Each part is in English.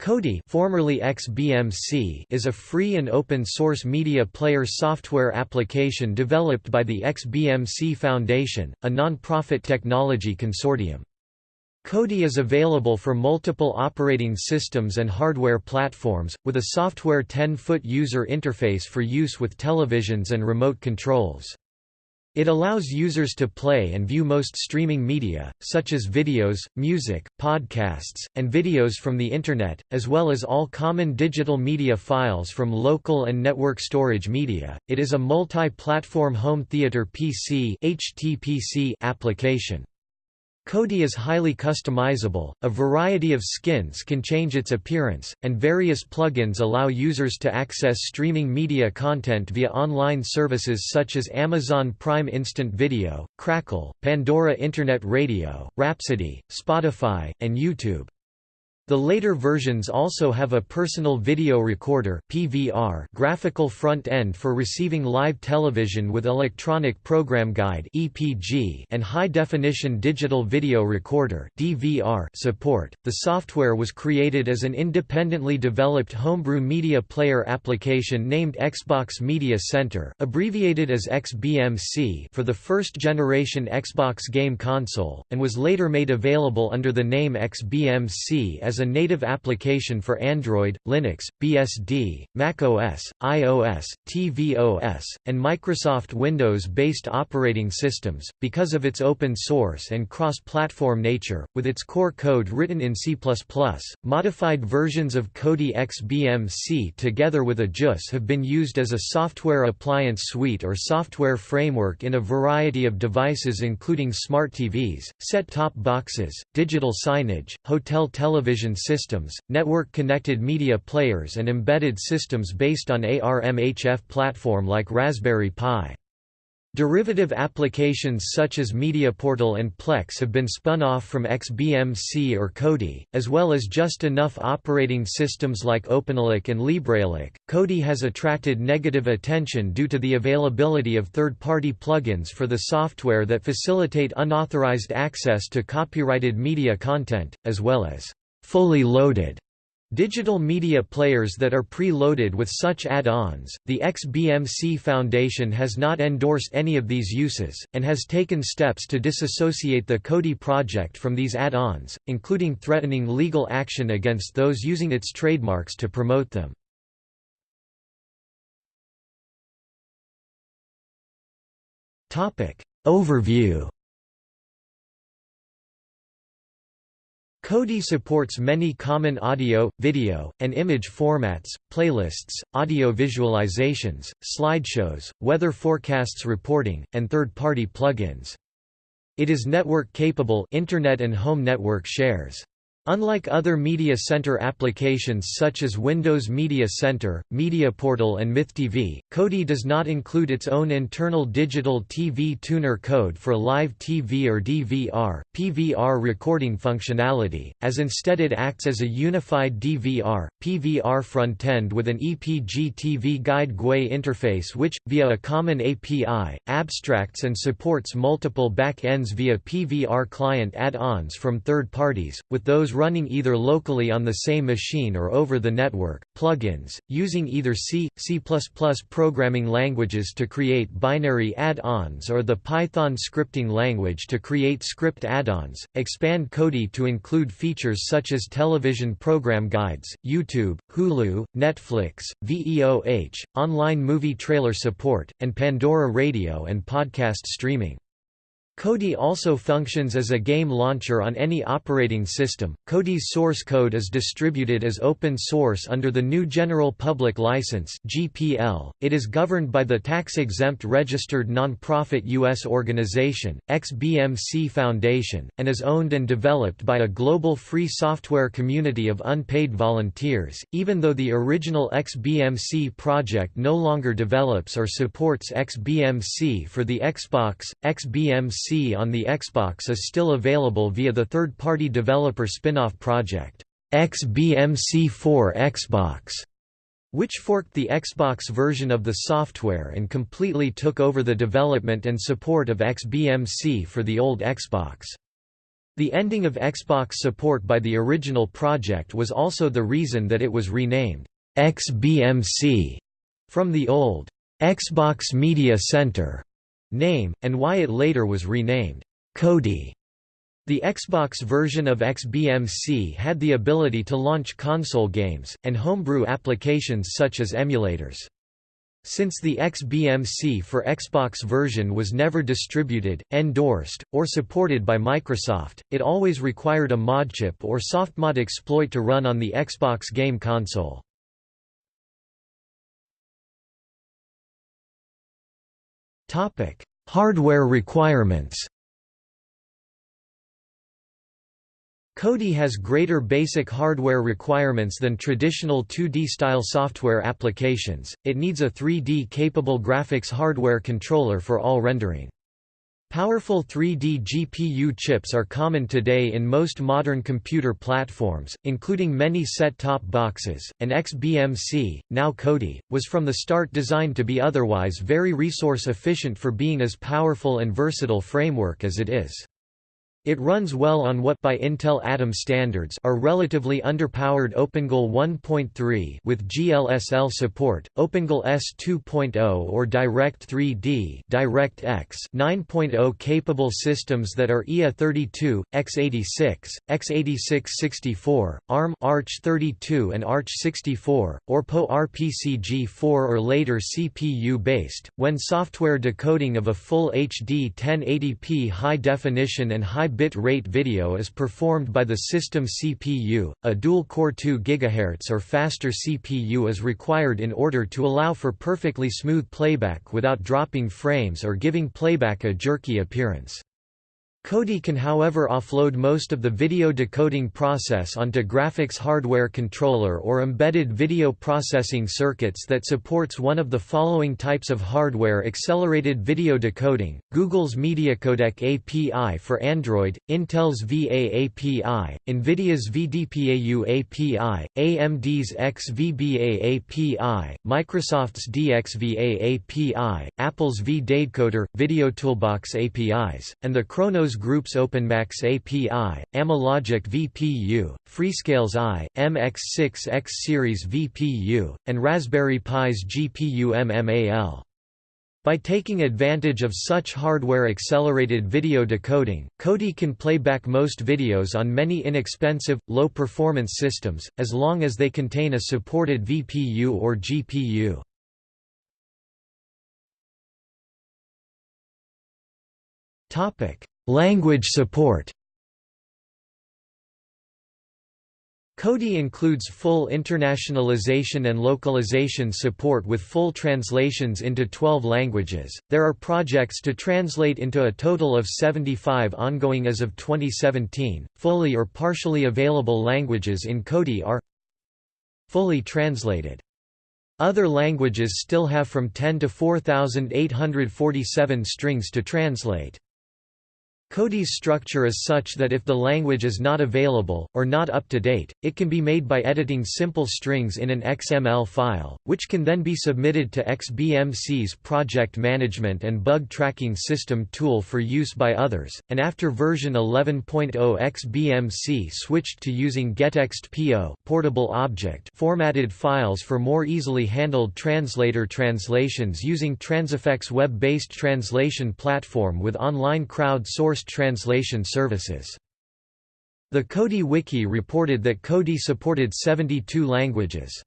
Kodi formerly XBMC is a free and open-source media player software application developed by the XBMC Foundation, a non-profit technology consortium. Kodi is available for multiple operating systems and hardware platforms, with a software 10-foot user interface for use with televisions and remote controls. It allows users to play and view most streaming media, such as videos, music, podcasts, and videos from the Internet, as well as all common digital media files from local and network storage media. It is a multi-platform home theater PC (HTPC) application. Kodi is highly customizable, a variety of skins can change its appearance, and various plugins allow users to access streaming media content via online services such as Amazon Prime Instant Video, Crackle, Pandora Internet Radio, Rhapsody, Spotify, and YouTube. The later versions also have a personal video recorder (PVR) graphical front end for receiving live television with electronic program guide (EPG) and high-definition digital video recorder (DVR) support. The software was created as an independently developed homebrew media player application named Xbox Media Center, abbreviated as XBMC, for the first generation Xbox game console, and was later made available under the name XBMC as a native application for Android, Linux, BSD, macOS, iOS, tvOS, and Microsoft Windows-based operating systems, because of its open source and cross-platform nature, with its core code written in C++. Modified versions of Kodi XBMC together with AJUS have been used as a software appliance suite or software framework in a variety of devices including smart TVs, set-top boxes, digital signage, hotel television systems, network-connected media players and embedded systems based on ARMHF platform like Raspberry Pi. Derivative applications such as MediaPortal and Plex have been spun off from XBMC or Kodi, as well as just enough operating systems like OpenELEC and LibreELEC. Kodi has attracted negative attention due to the availability of third-party plugins for the software that facilitate unauthorized access to copyrighted media content, as well as fully loaded digital media players that are pre-loaded with such add-ons. The XBMC Foundation has not endorsed any of these uses, and has taken steps to disassociate the Kodi project from these add-ons, including threatening legal action against those using its trademarks to promote them. Overview Kodi supports many common audio, video, and image formats, playlists, audio visualizations, slideshows, weather forecasts reporting, and third-party plugins. It is network-capable internet and home network shares. Unlike other Media Center applications such as Windows Media Center, MediaPortal and MythTV, Kodi does not include its own internal digital TV tuner code for live TV or DVR, PVR recording functionality, as instead it acts as a unified DVR, PVR frontend with an EPG TV Guide GUI interface which, via a common API, abstracts and supports multiple back-ends via PVR client add-ons from third parties, with those running either locally on the same machine or over the network, plugins, using either C, C++ programming languages to create binary add-ons or the Python scripting language to create script add-ons, expand Kodi to include features such as television program guides, YouTube, Hulu, Netflix, VEOH, online movie trailer support, and Pandora radio and podcast streaming. Kodi also functions as a game launcher on any operating system. Kodi's source code is distributed as open source under the new General Public License (GPL). It is governed by the tax-exempt registered non-profit US organization, XBMC Foundation, and is owned and developed by a global free software community of unpaid volunteers. Even though the original XBMC project no longer develops or supports XBMC for the Xbox, XBMC on the Xbox is still available via the third-party developer spin-off project, XBMC4 Xbox, which forked the Xbox version of the software and completely took over the development and support of XBMC for the old Xbox. The ending of Xbox support by the original project was also the reason that it was renamed XBMC from the old Xbox Media Center name, and why it later was renamed Kodi. The Xbox version of XBMC had the ability to launch console games, and homebrew applications such as emulators. Since the XBMC for Xbox version was never distributed, endorsed, or supported by Microsoft, it always required a modchip or softmod exploit to run on the Xbox game console. Hardware requirements. Kodi has greater basic hardware requirements than traditional 2D-style software applications, it needs a 3D-capable graphics hardware controller for all rendering. Powerful 3D GPU chips are common today in most modern computer platforms, including many set-top boxes, and XBMC, now Kodi, was from the start designed to be otherwise very resource efficient for being as powerful and versatile framework as it is. It runs well on what by Intel Atom standards are relatively underpowered OpenGL 1.3 with GLSL support, OpenGL ES 2.0 or Direct 3D DirectX 9.0 capable systems that are IA32, x86, x86-64, ARM AArch32 and AArch64, or PowerPCG4 or later CPU-based, when software decoding of a full HD 1080p high-definition and high bit rate video is performed by the system CPU, a dual-core 2 GHz or faster CPU is required in order to allow for perfectly smooth playback without dropping frames or giving playback a jerky appearance. Kodi can however offload most of the video decoding process onto graphics hardware controller or embedded video processing circuits that supports one of the following types of hardware accelerated video decoding, Google's MediaCodec API for Android, Intel's VA API, NVIDIA's VDPAU API, AMD's XVBA API, Microsoft's DXVA API, Apple's VDADecoder, VideoToolbox APIs, and the Group's OpenMax API, Amlogic VPU, Freescale's I, MX6X series VPU, and Raspberry Pi's GPU MMAL. By taking advantage of such hardware-accelerated video decoding, Kodi can play back most videos on many inexpensive, low-performance systems, as long as they contain a supported VPU or GPU. Language support Kodi includes full internationalization and localization support with full translations into 12 languages. There are projects to translate into a total of 75 ongoing as of 2017. Fully or partially available languages in Kodi are fully translated. Other languages still have from 10 to 4847 strings to translate. Kodi's structure is such that if the language is not available, or not up to date, it can be made by editing simple strings in an XML file, which can then be submitted to XBMC's project management and bug tracking system tool for use by others, and after version 11.0 XBMC switched to using gettext PO portable object formatted files for more easily handled translator translations using Transifex web-based translation platform with online crowd-sourced translation services. The Kodi Wiki reported that Kodi supported 72 languages.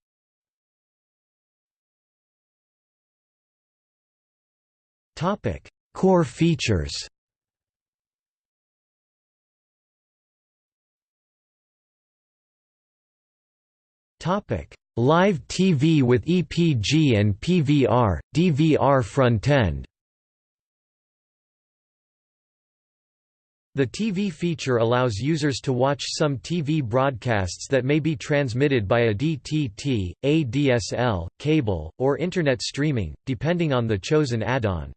Core features Live TV with EPG and PVR, DVR frontend The TV feature allows users to watch some TV broadcasts that may be transmitted by a DTT, ADSL, cable, or Internet streaming, depending on the chosen add-on.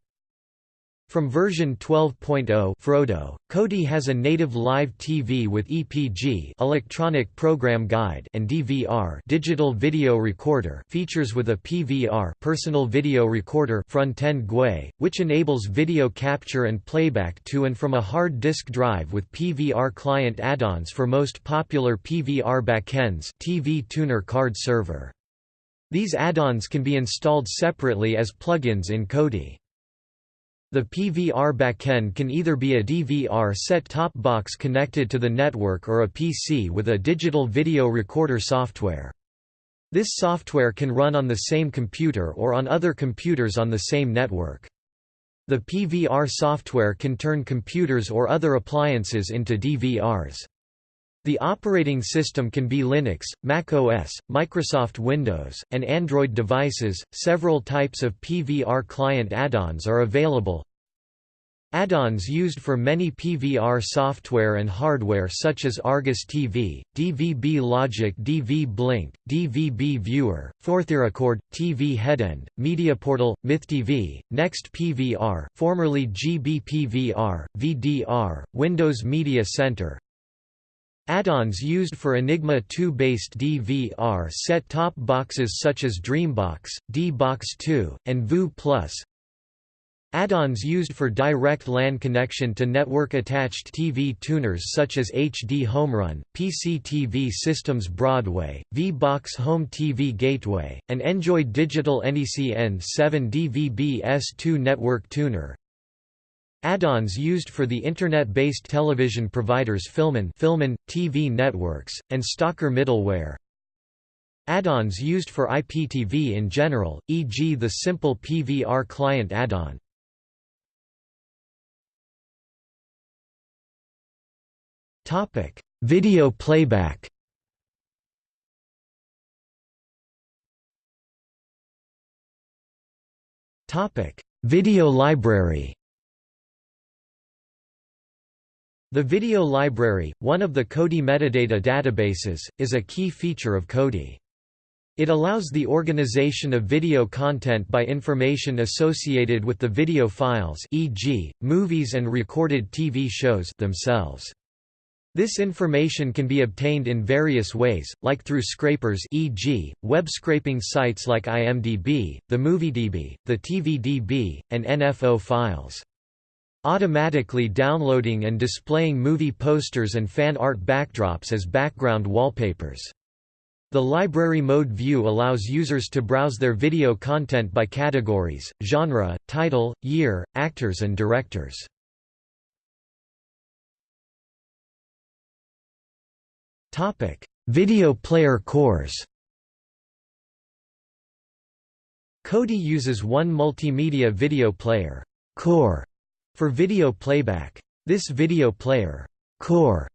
From version 12.0 Frodo, Kodi has a native live TV with EPG electronic program guide and DVR digital video recorder features with a PVR personal video recorder front-end GUI, which enables video capture and playback to and from a hard disk drive with PVR client add-ons for most popular PVR backends TV tuner card server. These add-ons can be installed separately as plugins in Kodi. The PVR backend can either be a DVR set-top box connected to the network or a PC with a digital video recorder software. This software can run on the same computer or on other computers on the same network. The PVR software can turn computers or other appliances into DVRs. The operating system can be Linux, Mac OS, Microsoft Windows, and Android devices. Several types of PVR client add-ons are available. Add-ons used for many PVR software and hardware such as Argus TV, DVB Logic DVBLink, DVB Viewer, ForTheRecord, TV Headend, MediaPortal, MythTV, Next PVR formerly GBPVR, VDR, Windows Media Center, Add-ons used for Enigma 2-based DVR set-top boxes such as Dreambox, D-Box 2, and VU+. Add-ons used for direct LAN connection to network-attached TV tuners such as HD HomeRun, PC TV Systems Broadway, V-Box Home TV Gateway, and Enjoy Digital NEC N7 DVB S2 Network Tuner. Add-ons used for the Internet-based television providers FilmOn, FilmOn TV networks, and Stalker middleware. Add-ons used for IPTV in general, e.g. the simple PVR client add-on. Topic: Video playback Topic: Video library The video library, one of the Kodi metadata databases, is a key feature of Kodi. It allows the organization of video content by information associated with the video files e.g., movies and recorded TV shows themselves. This information can be obtained in various ways, like through scrapers e.g., web scraping sites like IMDb, the MovieDB, the TVDB, and NFO files. Automatically downloading and displaying movie posters and fan art backdrops as background wallpapers. The library mode view allows users to browse their video content by categories, genre, title, year, actors and directors. Video player cores Kodi uses one multimedia video player core for video playback. This video player core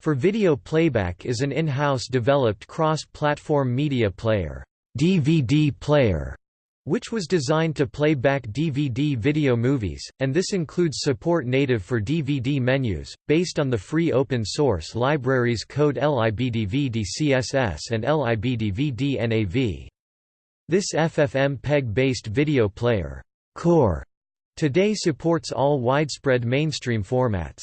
for video playback is an in-house developed cross-platform media player, DVD player, which was designed to play back DVD video movies, and this includes support native for DVD menus, based on the free open-source libraries code libdvdcss and libdvdnav. This FFmpeg-based video player core Today supports all widespread mainstream formats.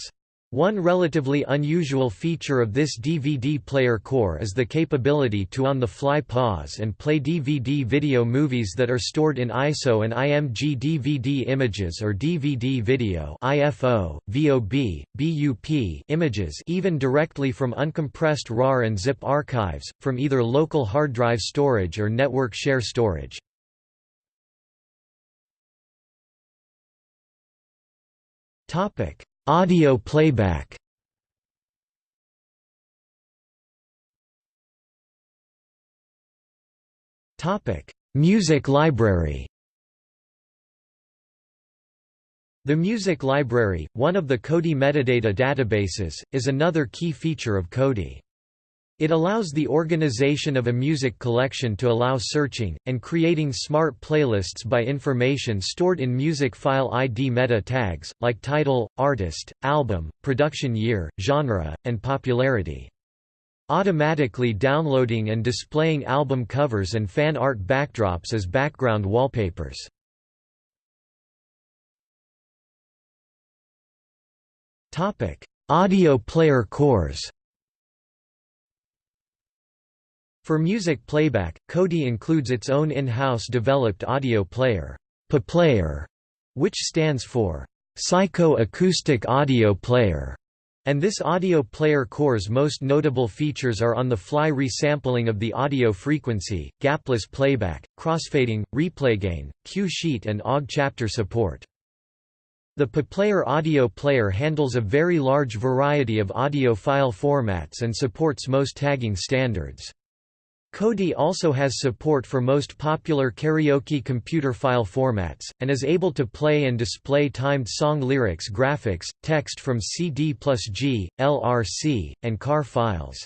One relatively unusual feature of this DVD player core is the capability to on-the-fly pause and play DVD video movies that are stored in ISO and IMG DVD images or DVD video IFO, VOB, BUP images even directly from uncompressed RAR and ZIP archives, from either local hard drive storage or network share storage. Topic: Audio playback. Topic: Music library. The Music Library, one of the Kodi metadata databases, is another key feature of Kodi. It allows the organization of a music collection to allow searching, and creating smart playlists by information stored in music file ID meta tags, like title, artist, album, production year, genre, and popularity. Automatically downloading and displaying album covers and fan art backdrops as background wallpapers. Audio player cores For music playback, Kodi includes its own in-house developed audio player, PaPlayer, which stands for Psycho-Acoustic Audio Player, and this audio player core's most notable features are on-the-fly resampling of the audio frequency, gapless playback, crossfading, replay gain, cue sheet and OGG chapter support. The PaPlayer audio player handles a very large variety of audio file formats and supports most tagging standards. Kodi also has support for most popular karaoke computer file formats, and is able to play and display timed song lyrics graphics, text from CD plus G, LRC, and KAR files.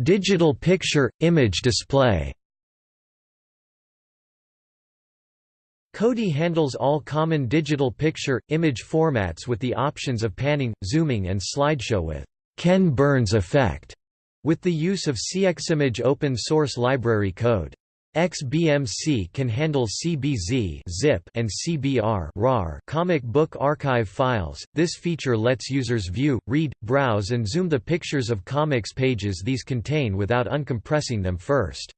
Digital picture, image display Kodi handles all common digital picture, image formats with the options of panning, zooming and slideshow with Ken Burns effect, with the use of CXimage open source library code. XBMC can handle CBZ zip and CBR RAR comic book archive files. This feature lets users view, read, browse and zoom the pictures of comics pages these contain without uncompressing them first.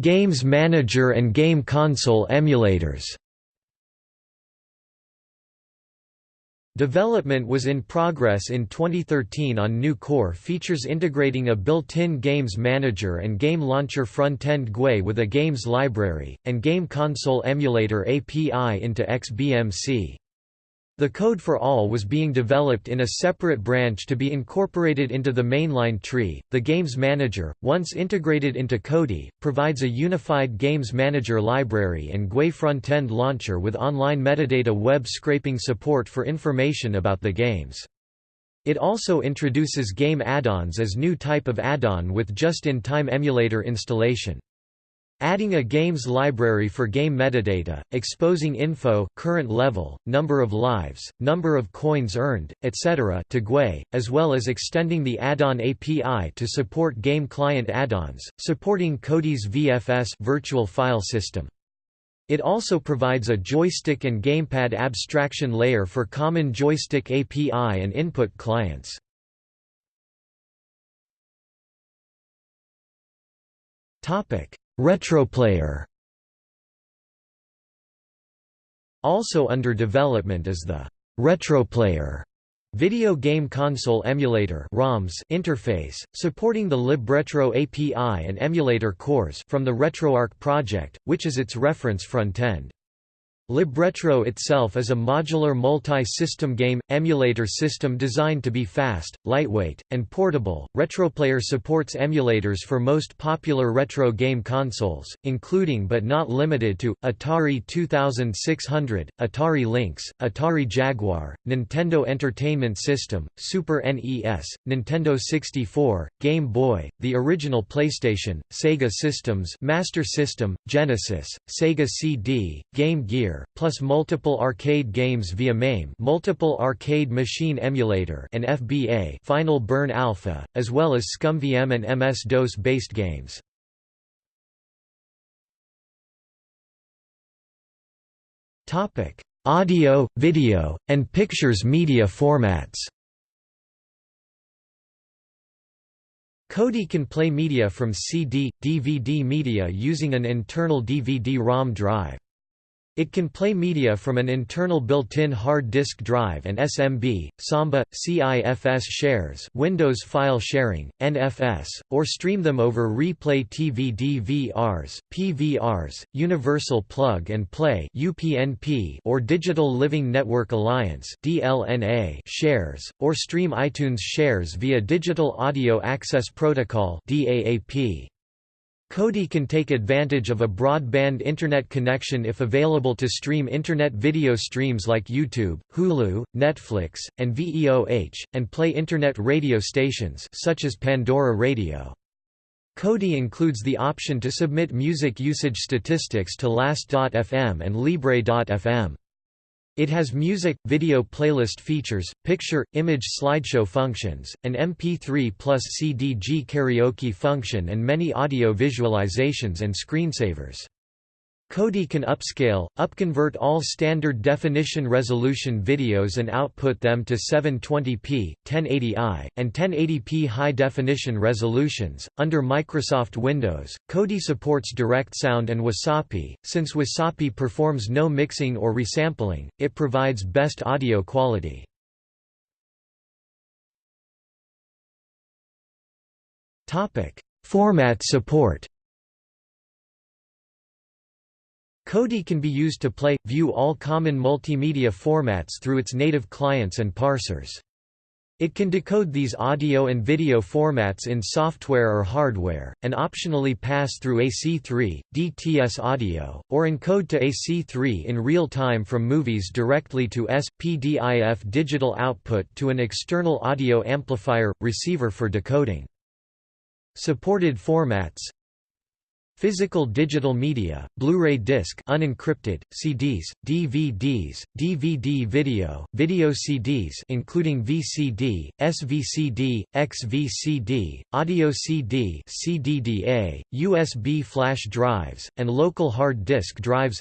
Games Manager and Game Console emulators Development was in progress in 2013 on new core features integrating a built-in Games Manager and Game Launcher front-end GUI with a games library, and Game Console emulator API into XBMC. The code for all was being developed in a separate branch to be incorporated into the mainline tree. The Games Manager, once integrated into Kodi, provides a unified Games Manager library and GUI front-end launcher with online metadata web scraping support for information about the games. It also introduces game add-ons as new type of add-on with just-in-time emulator installation. Adding a games library for game metadata, exposing info current level, number of lives, number of coins earned, etc. to GUI, as well as extending the add-on API to support game client add-ons, supporting Kodi's VFS virtual file system. It also provides a joystick and gamepad abstraction layer for common joystick API and input clients. Topic: Retroplayer Also under development is the Retroplayer video game console emulator ROMs interface, supporting the LibRetro API and emulator cores from the RetroArch project, which is its reference frontend. LibRetro itself is a modular multi-system game emulator system designed to be fast, lightweight, and portable. RetroPlayer supports emulators for most popular retro game consoles, including but not limited to Atari 2600, Atari Lynx, Atari Jaguar, Nintendo Entertainment System, Super NES, Nintendo 64, Game Boy, the original PlayStation, Sega Systems, Master System, Genesis, Sega CD, Game Gear, plus multiple arcade games via MAME multiple arcade machine emulator and FBA Final Burn Alpha, as well as ScummVM and MS-DOS based games. Audio, video, and pictures media formats Kodi can play media from CD, DVD media using an internal DVD-ROM drive. It can play media from an internal built-in hard disk drive and SMB, Samba, CIFS shares Windows file sharing, NFS, or stream them over Replay TV DVRs, PVRs, Universal Plug and Play UPnP or Digital Living Network Alliance DLNA shares, or stream iTunes shares via Digital Audio Access Protocol DAAP. Kodi can take advantage of a broadband Internet connection if available to stream Internet video streams like YouTube, Hulu, Netflix, and VEOH, and play Internet radio stations such as Pandora Radio. Kodi includes the option to submit music usage statistics to Last.fm and Libre.fm. It has music, video playlist features, picture, image slideshow functions, an MP3 plus CDG karaoke function and many audio visualizations and screensavers. Kodi can upscale, upconvert all standard definition resolution videos and output them to 720p, 1080i, and 1080p high definition resolutions. Under Microsoft Windows, Kodi supports Direct Sound and Wasapi. Since Wasapi performs no mixing or resampling, it provides best audio quality. Topic: Format support. Kodi can be used to play, view all common multimedia formats through its native clients and parsers. It can decode these audio and video formats in software or hardware, and optionally pass through AC3, DTS audio, or encode to AC3 in real time from movies directly to S.PDIF digital output to an external audio amplifier, receiver for decoding. Supported formats Physical digital media, Blu-ray disc unencrypted, CDs, DVDs, DVD video, video CDs including VCD, SVCD, XVCD, audio CD CDDA, USB flash drives, and local hard disk drives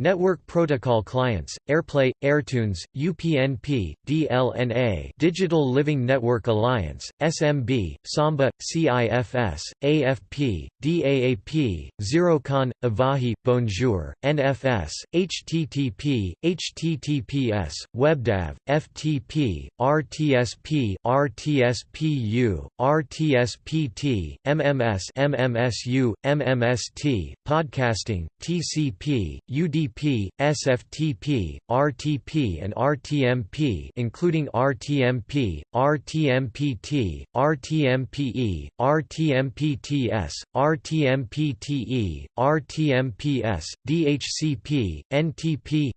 Network Protocol Clients, AirPlay, AirTunes, UPnP, DLNA Digital Living Network Alliance, SMB, Samba, CIFS, AFP, DAAP, Zeroconf, Avahi, Bonjour, NFS, HTTP, HTTPS, WebDAV, FTP, RTSP, RTSPU, RTSPT, MMS MMSU, MMST, Podcasting, TCP, UDP UDP, SFTP, RTP and RTMP including RTMP, RTMPT, RTMPE, RTMPTS, RTMPTE, RTMPS, DHCP, NTP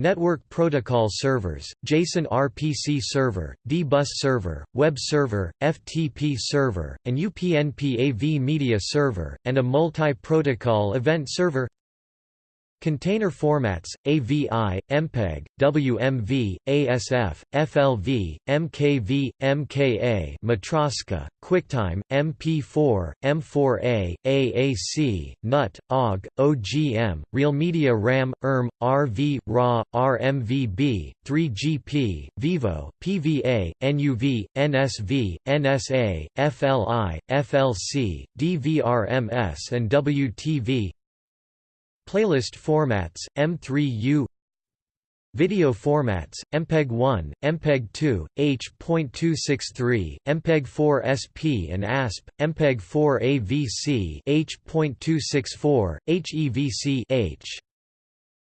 Network Protocol Servers, JSON RPC Server, D-Bus Server, Web Server, FTP Server, and UPnP AV Media Server, and a multi-protocol event server Container formats, AVI, MPEG, WMV, ASF, FLV, MKV, MKA Matroska, QuickTime, MP4, M4A, AAC, NUT, OGG, OGM, RealMedia RAM, ERM, RV, RAW, RMVB, 3GP, Vivo, PVA, NUV, NSV, NSA, FLI, FLC, DVRMS and WTV Playlist formats, M3U Video formats, MPEG-1, MPEG-2, H.263, MPEG-4 SP and ASP, MPEG-4 AVC H.264, HEVC H.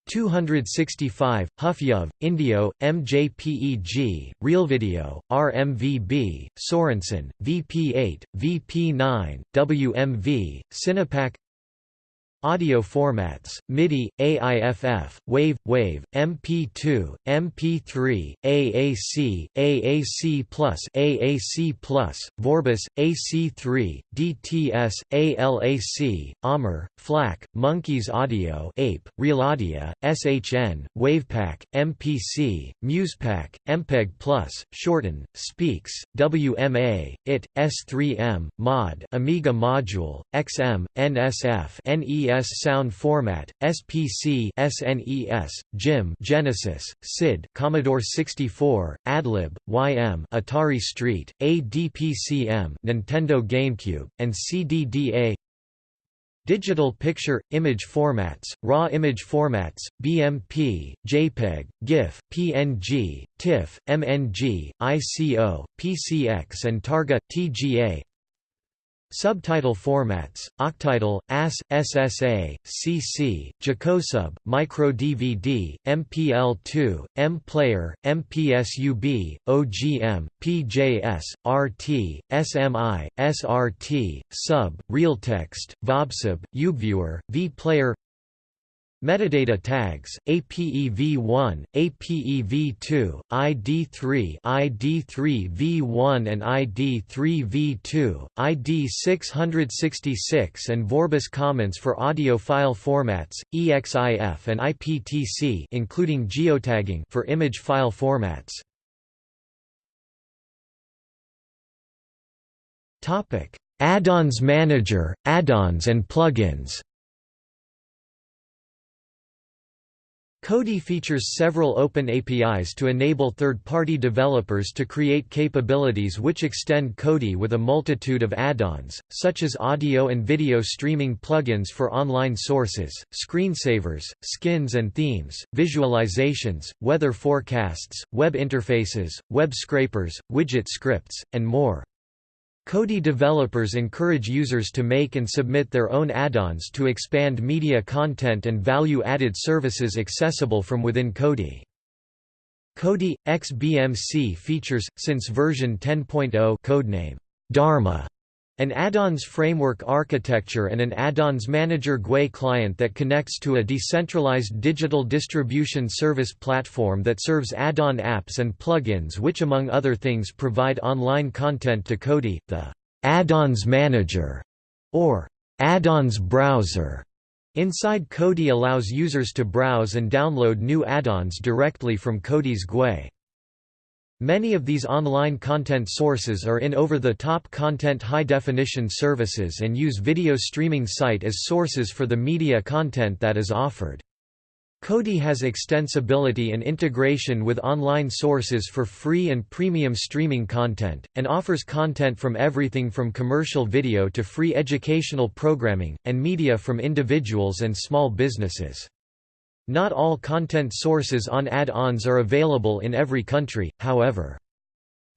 265, HuffYuv, Indeo, MJPEG, RealVideo, RMVB, Sorensen, VP8, VP9, WMV, Cinepak Audio formats, MIDI, AIFF, WAVE, WAVE, MP2, MP3, AAC, AAC+, AAC+, Vorbis, AC3, DTS, ALAC, AMR, FLAC, Monkeys Audio Ape, RealAudio, SHN, WavPack, MPC, MusePack, MPEG+, Shorten, Speex, WMA, IT, S3M, Mod, Amiga Module, XM, NSF, NES Sound format, SPC SNES, GYM Genesis, SID Commodore 64, AdLib, YM Atari Street, ADPCM Nintendo GameCube, and CDDA Digital picture, image formats, RAW image formats, BMP, JPEG, GIF, PNG, TIFF, MNG, ICO, PCX and Targa, TGA Subtitle formats, AQTitle, AS, SSA, CC, Jacosub, MicroDVD, MPL2, M-Player, MPSUB, OGM, PJS, RT, SMI, SRT, Sub, Realtext, VOBSUB, UBViewer, vPlayer Metadata tags, APEV1, APEV2, ID3 ID3V1 and ID3V2, ID666 and Vorbis comments for audio file formats, EXIF and IPTC including geotagging for image file formats. Add-ons manager, add-ons and plugins Kodi features several open APIs to enable third-party developers to create capabilities which extend Kodi with a multitude of add-ons, such as audio and video streaming plugins for online sources, screensavers, skins and themes, visualizations, weather forecasts, web interfaces, web scrapers, widget scripts, and more. Kodi developers encourage users to make and submit their own add-ons to expand media content and value-added services accessible from within Kodi. Kodi XBMC features, since version 10.0 codename Dharma, an add-ons framework architecture and an add-ons manager GUI client that connects to a decentralized digital distribution service platform that serves add-on apps and plugins which among other things provide online content to Kodi, the add-ons manager, or add-ons browser. Inside Kodi allows users to browse and download new add-ons directly from Kodi's GUI. Many of these online content sources are in over-the-top content high-definition services and use video streaming site as sources for the media content that is offered. Kodi has extensibility and integration with online sources for free and premium streaming content, and offers content from everything from commercial video to free educational programming, and media from individuals and small businesses. Not all content sources on add-ons are available in every country, however.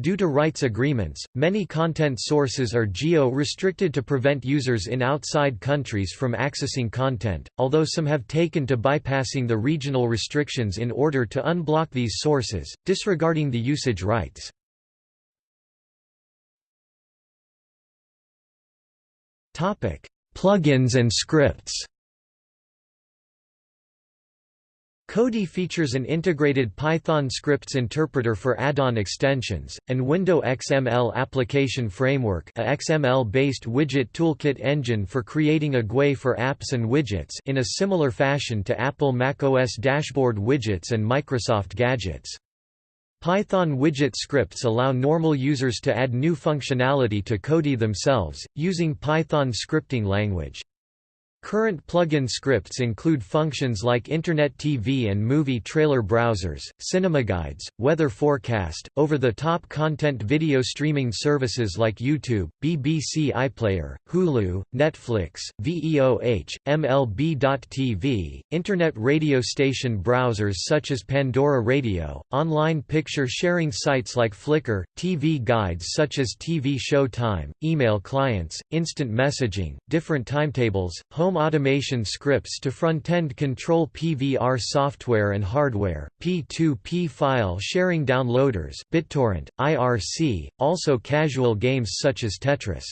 Due to rights agreements, many content sources are geo-restricted to prevent users in outside countries from accessing content, although some have taken to bypassing the regional restrictions in order to unblock these sources, disregarding the usage rights. Plugins and scripts Kodi features an integrated Python scripts interpreter for add-on extensions, and Window XML application framework a XML-based widget toolkit engine for creating a GUI for apps and widgets in a similar fashion to Apple macOS dashboard widgets and Microsoft gadgets. Python widget scripts allow normal users to add new functionality to Kodi themselves, using Python scripting language. Current plugin scripts include functions like Internet TV and movie trailer browsers, cinema guides, weather forecast, over-the-top content video streaming services like YouTube, BBC iPlayer, Hulu, Netflix, VEOH, MLB.TV, Internet radio station browsers such as Pandora Radio, online picture sharing sites like Flickr, TV guides such as TV Showtime, email clients, instant messaging, different timetables, home home automation scripts to front-end control PVR software and hardware, P2P file sharing downloaders BitTorrent, IRC, also casual games such as Tetris.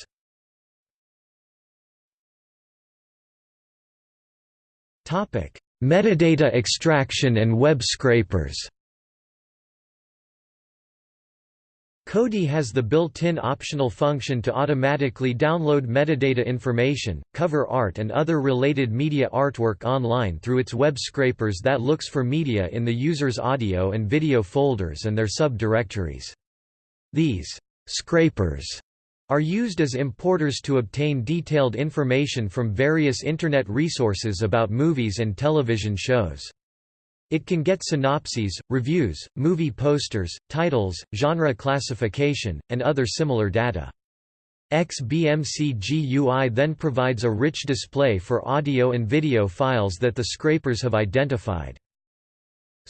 Metadata extraction and web scrapers Kodi has the built-in optional function to automatically download metadata information, cover art and other related media artwork online through its web scrapers that looks for media in the user's audio and video folders and their subdirectories. These scrapers are used as importers to obtain detailed information from various Internet resources about movies and television shows. It can get synopses, reviews, movie posters, titles, genre classification, and other similar data. XBMC GUI then provides a rich display for audio and video files that the scrapers have identified.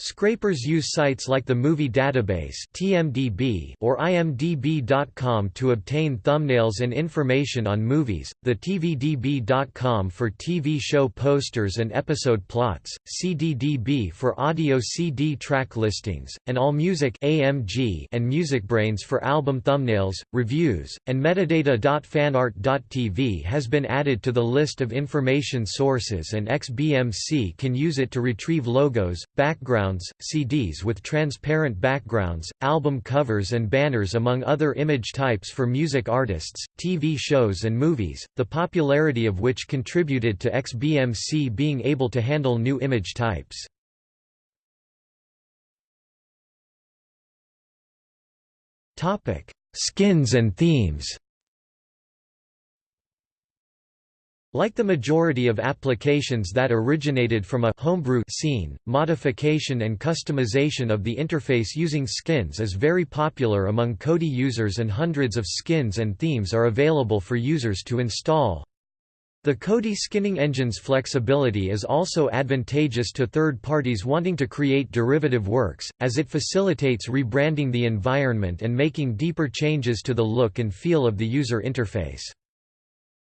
Scrapers use sites like the Movie Database (TMDB) or imdb.com to obtain thumbnails and information on movies, the TVDB.com for TV show posters and episode plots, CDDB for audio CD track listings, and AllMusic (AMG) and MusicBrainz for album thumbnails, reviews, and metadata.fanart.tv has been added to the list of information sources and XBMC can use it to retrieve logos, backgrounds, CDs with transparent backgrounds, album covers and banners among other image types for music artists, TV shows and movies, the popularity of which contributed to XBMC being able to handle new image types. Skins and themes Like the majority of applications that originated from a homebrew scene, modification and customization of the interface using skins is very popular among Kodi users and hundreds of skins and themes are available for users to install. The Kodi skinning engine's flexibility is also advantageous to third parties wanting to create derivative works, as it facilitates rebranding the environment and making deeper changes to the look and feel of the user interface.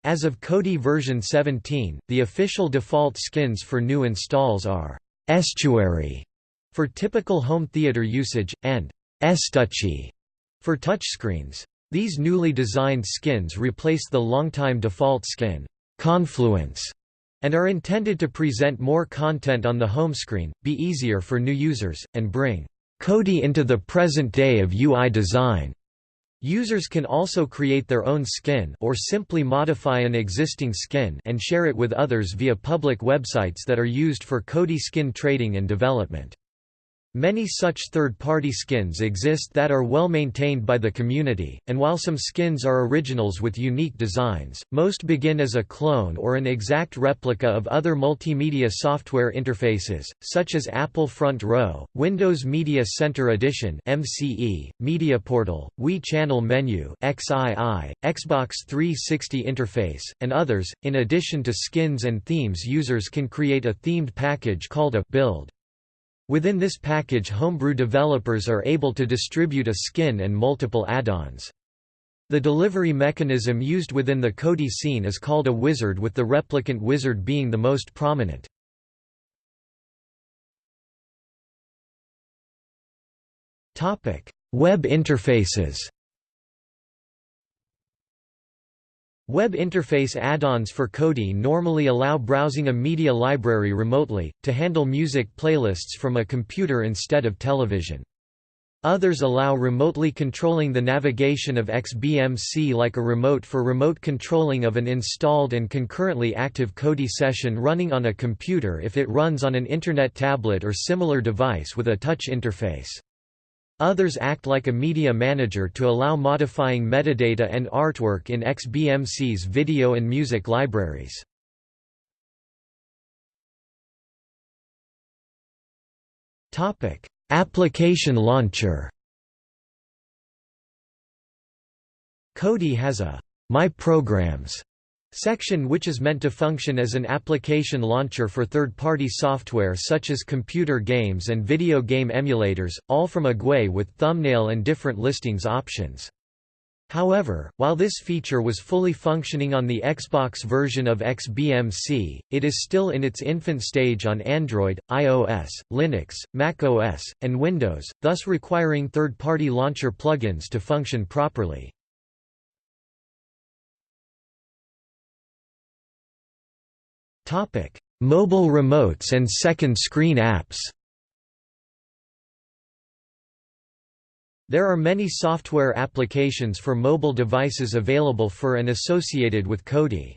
As of Kodi version 17, the official default skins for new installs are «estuary» for typical home theater usage, and «estouchy» for touchscreens. These newly designed skins replace the longtime default skin «confluence» and are intended to present more content on the home screen, be easier for new users, and bring Kodi into the present day of UI design. Users can also create their own skin or simply modify an existing skin and share it with others via public websites that are used for Kodi skin trading and development. Many such third-party skins exist that are well maintained by the community, and while some skins are originals with unique designs, most begin as a clone or an exact replica of other multimedia software interfaces, such as Apple Front Row, Windows Media Center Edition MCE, Media Portal, Wii Channel Menu XII, Xbox 360 interface, and others. In addition to skins and themes users can create a themed package called a build. Within this package homebrew developers are able to distribute a skin and multiple add-ons. The delivery mechanism used within the Kodi scene is called a wizard with the replicant wizard being the most prominent. Web interfaces Web interface add-ons for Kodi normally allow browsing a media library remotely, to handle music playlists from a computer instead of television. Others allow remotely controlling the navigation of XBMC like a remote for remote controlling of an installed and concurrently active Kodi session running on a computer if it runs on an Internet tablet or similar device with a touch interface. Others act like a media manager to allow modifying metadata and artwork in XBMC's video and music libraries. Topic: Application launcher Kodi has a My Programs section which is meant to function as an application launcher for third-party software such as computer games and video game emulators, all from a GUI with thumbnail and different listings options. However, while this feature was fully functioning on the Xbox version of XBMC, it is still in its infant stage on Android, iOS, Linux, macOS, and Windows, thus requiring third-party launcher plugins to function properly. Mobile remotes and second screen apps There are many software applications for mobile devices available for and associated with Kodi.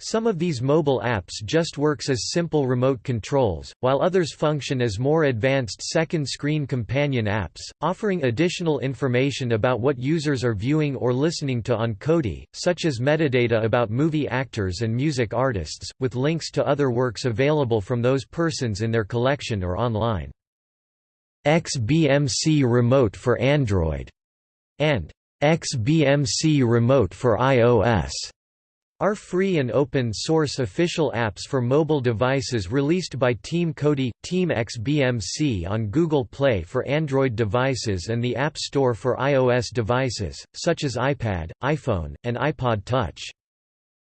Some of these mobile apps just works as simple remote controls, while others function as more advanced second-screen companion apps, offering additional information about what users are viewing or listening to on Kodi, such as metadata about movie actors and music artists, with links to other works available from those persons in their collection or online. XBMC Remote for Android and XBMC Remote for iOS are free and open-source official apps for mobile devices released by Team Kodi, Team XBMC on Google Play for Android devices and the App Store for iOS devices, such as iPad, iPhone, and iPod Touch.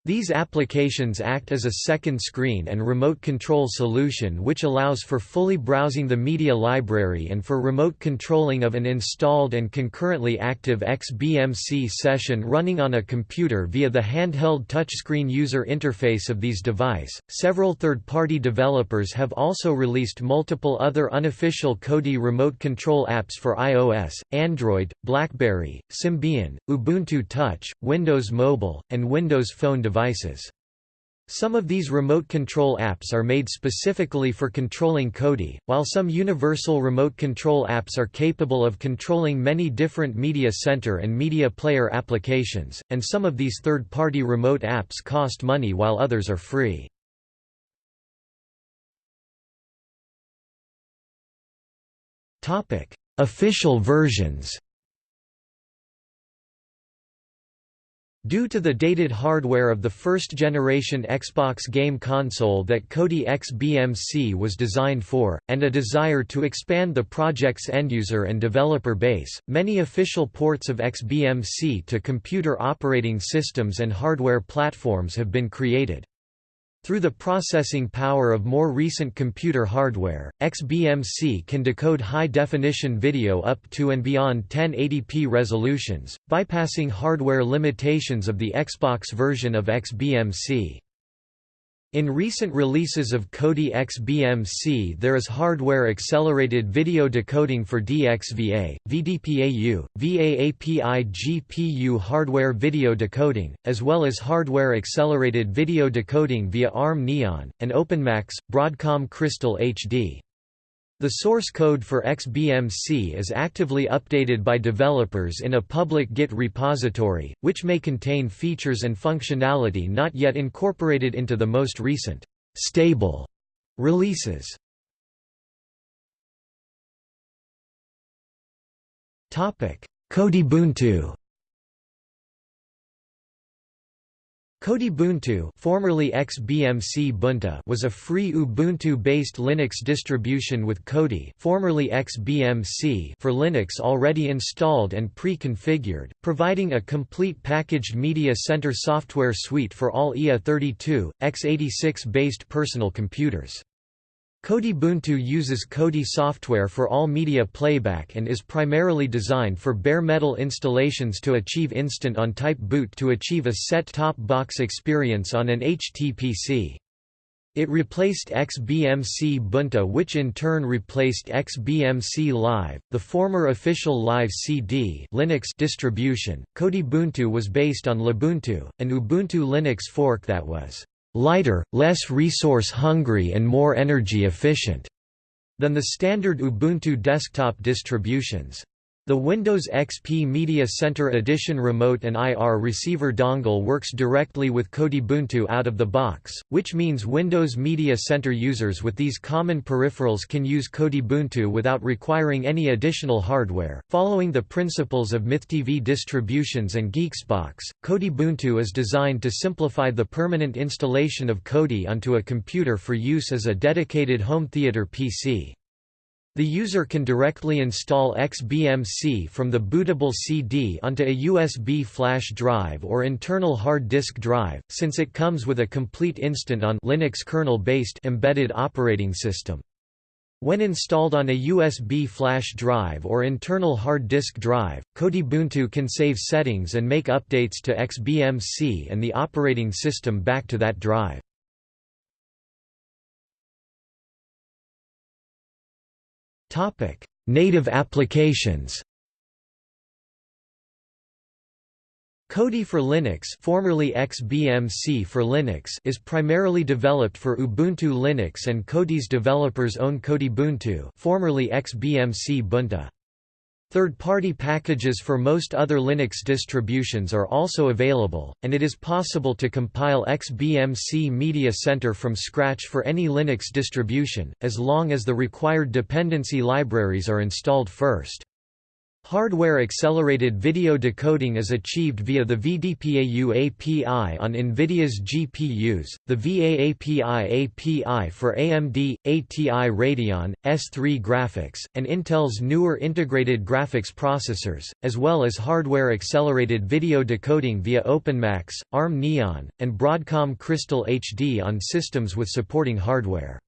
These applications act as a second screen and remote control solution which allows for fully browsing the media library and for remote controlling of an installed and concurrently active XBMC session running on a computer via the handheld touchscreen user interface of these device. Several third-party developers have also released multiple other unofficial Kodi remote control apps for iOS, Android, BlackBerry, Symbian, Ubuntu Touch, Windows Mobile, and Windows Phone devices devices. Some of these remote control apps are made specifically for controlling Kodi, while some universal remote control apps are capable of controlling many different media center and media player applications, and some of these third-party remote apps cost money while others are free. Official versions Due to the dated hardware of the first-generation Xbox game console that Kodi XBMC was designed for, and a desire to expand the project's end-user and developer base, many official ports of XBMC to computer operating systems and hardware platforms have been created. Through the processing power of more recent computer hardware, XBMC can decode high-definition video up to and beyond 1080p resolutions, bypassing hardware limitations of the Xbox version of XBMC. In recent releases of Kodi XBMC there is hardware-accelerated video decoding for DXVA, VDPAU, VAAPI GPU hardware video decoding, as well as hardware-accelerated video decoding via ARM Neon, and OpenMax, Broadcom Crystal HD. The source code for XBMC is actively updated by developers in a public Git repository, which may contain features and functionality not yet incorporated into the most recent stable releases. Kodibuntu Kodibuntu formerly XBMCbuntu was a free Ubuntu-based Linux distribution with Kodi formerly XBMC for Linux already installed and pre-configured, providing a complete packaged media center software suite for all IA32, x86-based personal computers. Kodibuntu uses Kodi software for all media playback and is primarily designed for bare metal installations to achieve instant on-type boot to achieve a set-top box experience on an HTPC. It replaced XBMCbuntu which in turn replaced XBMC Live, the former official Live CD Linux distribution. Kodibuntu was based on Lubuntu, an Ubuntu Linux fork that was lighter, less resource-hungry and more energy efficient than the standard Ubuntu desktop distributions. The Windows XP Media Center Edition remote and IR receiver dongle works directly with Kodibuntu out of the box, which means Windows Media Center users with these common peripherals can use Kodibuntu without requiring any additional hardware. Following the principles of MythTV distributions and GeeXboX, Kodibuntu is designed to simplify the permanent installation of Kodi onto a computer for use as a dedicated home theater PC. The user can directly install XBMC from the bootable CD onto a USB flash drive or internal hard disk drive, since it comes with a complete instant on Linux kernel-based embedded operating system. When installed on a USB flash drive or internal hard disk drive, Kodibuntu can save settings and make updates to XBMC and the operating system back to that drive. Topic: Native applications. Kodi for Linux, formerly XBMC for Linux, is primarily developed for Ubuntu Linux and Kodi's developers own Kodibuntu, formerly XBMCbuntu. Third-party packages for most other Linux distributions are also available, and it is possible to compile XBMC Media Center from scratch for any Linux distribution, as long as the required dependency libraries are installed first. Hardware-accelerated video decoding is achieved via the VDPAU API on NVIDIA's GPUs, the VAAPI API for AMD, ATI Radeon, S3 graphics, and Intel's newer integrated graphics processors, as well as hardware-accelerated video decoding via OpenMax, ARM Neon, and Broadcom Crystal HD on systems with supporting hardware.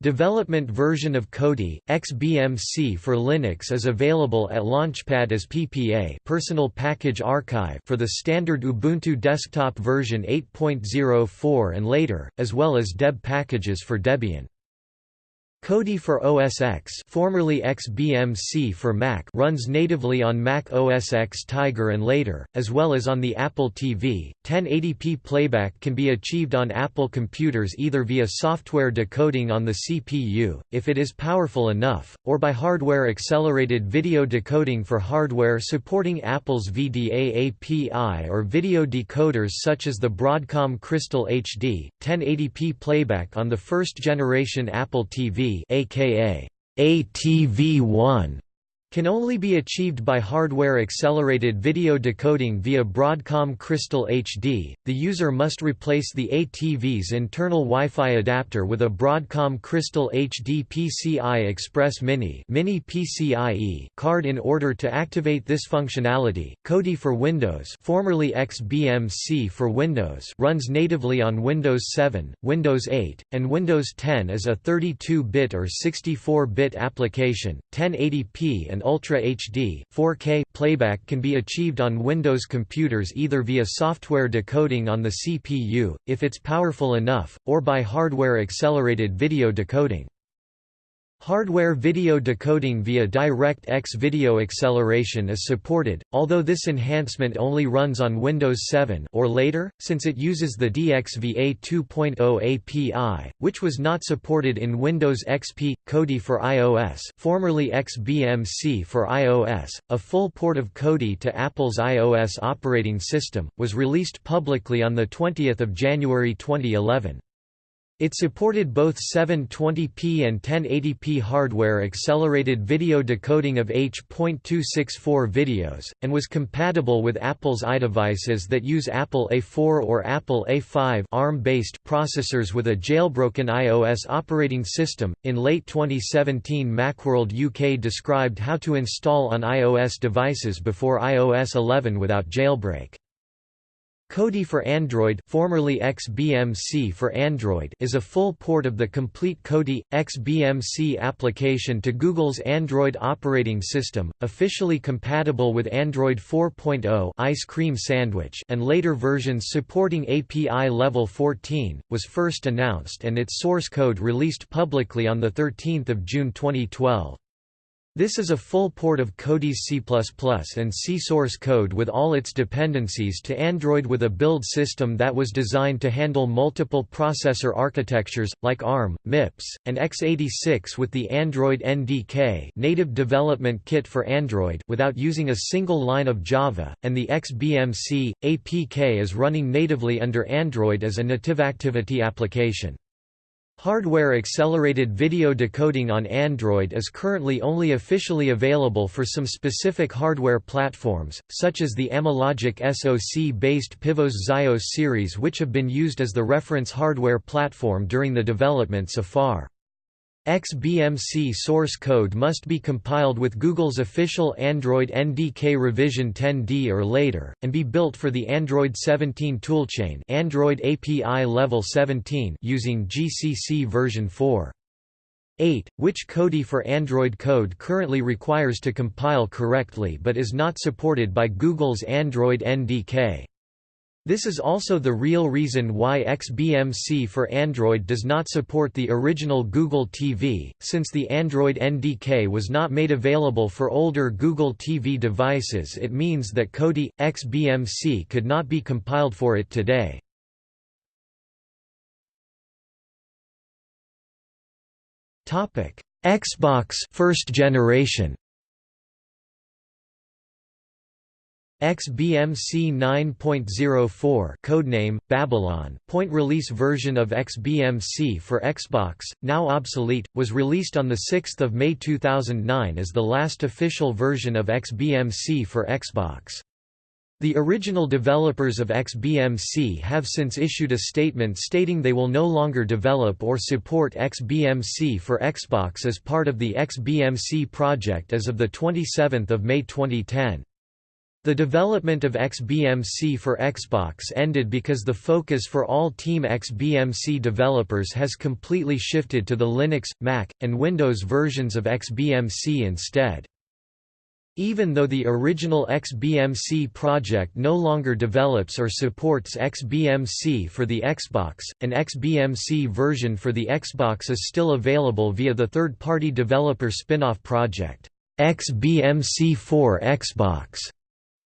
Development version of Kodi, XBMC for Linux is available at Launchpad as PPA Personal Package Archive for the standard Ubuntu desktop version 8.04 and later, as well as deb packages for Debian. Kodi for OS X formerly XBMC for Mac runs natively on Mac OS X Tiger and later, as well as on the Apple TV. 1080p playback can be achieved on Apple computers either via software decoding on the CPU, if it is powerful enough, or by hardware-accelerated video decoding for hardware supporting Apple's VDA API or video decoders such as the Broadcom Crystal HD. 1080p playback on the first-generation Apple TV aka ATV1 can only be achieved by hardware-accelerated video decoding via Broadcom Crystal HD. The user must replace the ATV's internal Wi-Fi adapter with a Broadcom Crystal HD PCI Express Mini, Mini PCIe card in order to activate this functionality. Kodi for Windows, formerly XBMC for Windows, runs natively on Windows 7, Windows 8, and Windows 10 as a 32-bit or 64-bit application, 1080p and and Ultra HD 4K playback can be achieved on Windows computers either via software decoding on the CPU, if it's powerful enough, or by hardware-accelerated video decoding. Hardware video decoding via DirectX video acceleration is supported, although this enhancement only runs on Windows 7 or later, since it uses the DXVA 2.0 API, which was not supported in Windows XP. Kodi for iOS, formerly XBMC for iOS, a full port of Kodi to Apple's iOS operating system, was released publicly on the 20th of January 2011. It supported both 720p and 1080p hardware-accelerated video decoding of H.264 videos, and was compatible with Apple's iDevices that use Apple A4 or Apple A5 ARM-based processors with a jailbroken iOS operating system. In late 2017, Macworld UK described how to install on iOS devices before iOS 11 without jailbreak. Kodi for Android formerly XBMC for Android is a full port of the complete Kodi, XBMC application to Google's Android operating system, officially compatible with Android 4.0 Ice Cream Sandwich and later versions supporting API Level 14, was first announced and its source code released publicly on 13 June 2012. This is a full port of Kodi's C++ and C source code with all its dependencies to Android with a build system that was designed to handle multiple processor architectures, like ARM, MIPS, and x86 with the Android NDK native development kit for Android without using a single line of Java, and the XBMC, APK is running natively under Android as a NativeActivity application. Hardware-accelerated video decoding on Android is currently only officially available for some specific hardware platforms, such as the Amlogic SoC-based Pivos Xios series which have been used as the reference hardware platform during the development so far. XBMC source code must be compiled with Google's official Android NDK revision 10D or later, and be built for the Android 17 toolchain Android API Level 17 using GCC version 4.8, which Kodi for Android code currently requires to compile correctly but is not supported by Google's Android NDK. This is also the real reason why XBMC for Android does not support the original Google TV, since the Android NDK was not made available for older Google TV devices it means that Kodi, XBMC could not be compiled for it today. Xbox first generation XBMC 9.04 codename Babylon point release version of XBMC for Xbox now obsolete was released on the 6th of May 2009 as the last official version of XBMC for Xbox the original developers of XBMC have since issued a statement stating they will no longer develop or support XBMC for Xbox as part of the XBMC project as of 27 May 2010. The development of XBMC for Xbox ended because the focus for all Team XBMC developers has completely shifted to the Linux, Mac, and Windows versions of XBMC instead. Even though the original XBMC project no longer develops or supports XBMC for the Xbox, an XBMC version for the Xbox is still available via the third-party developer spin-off project, XBMC for Xbox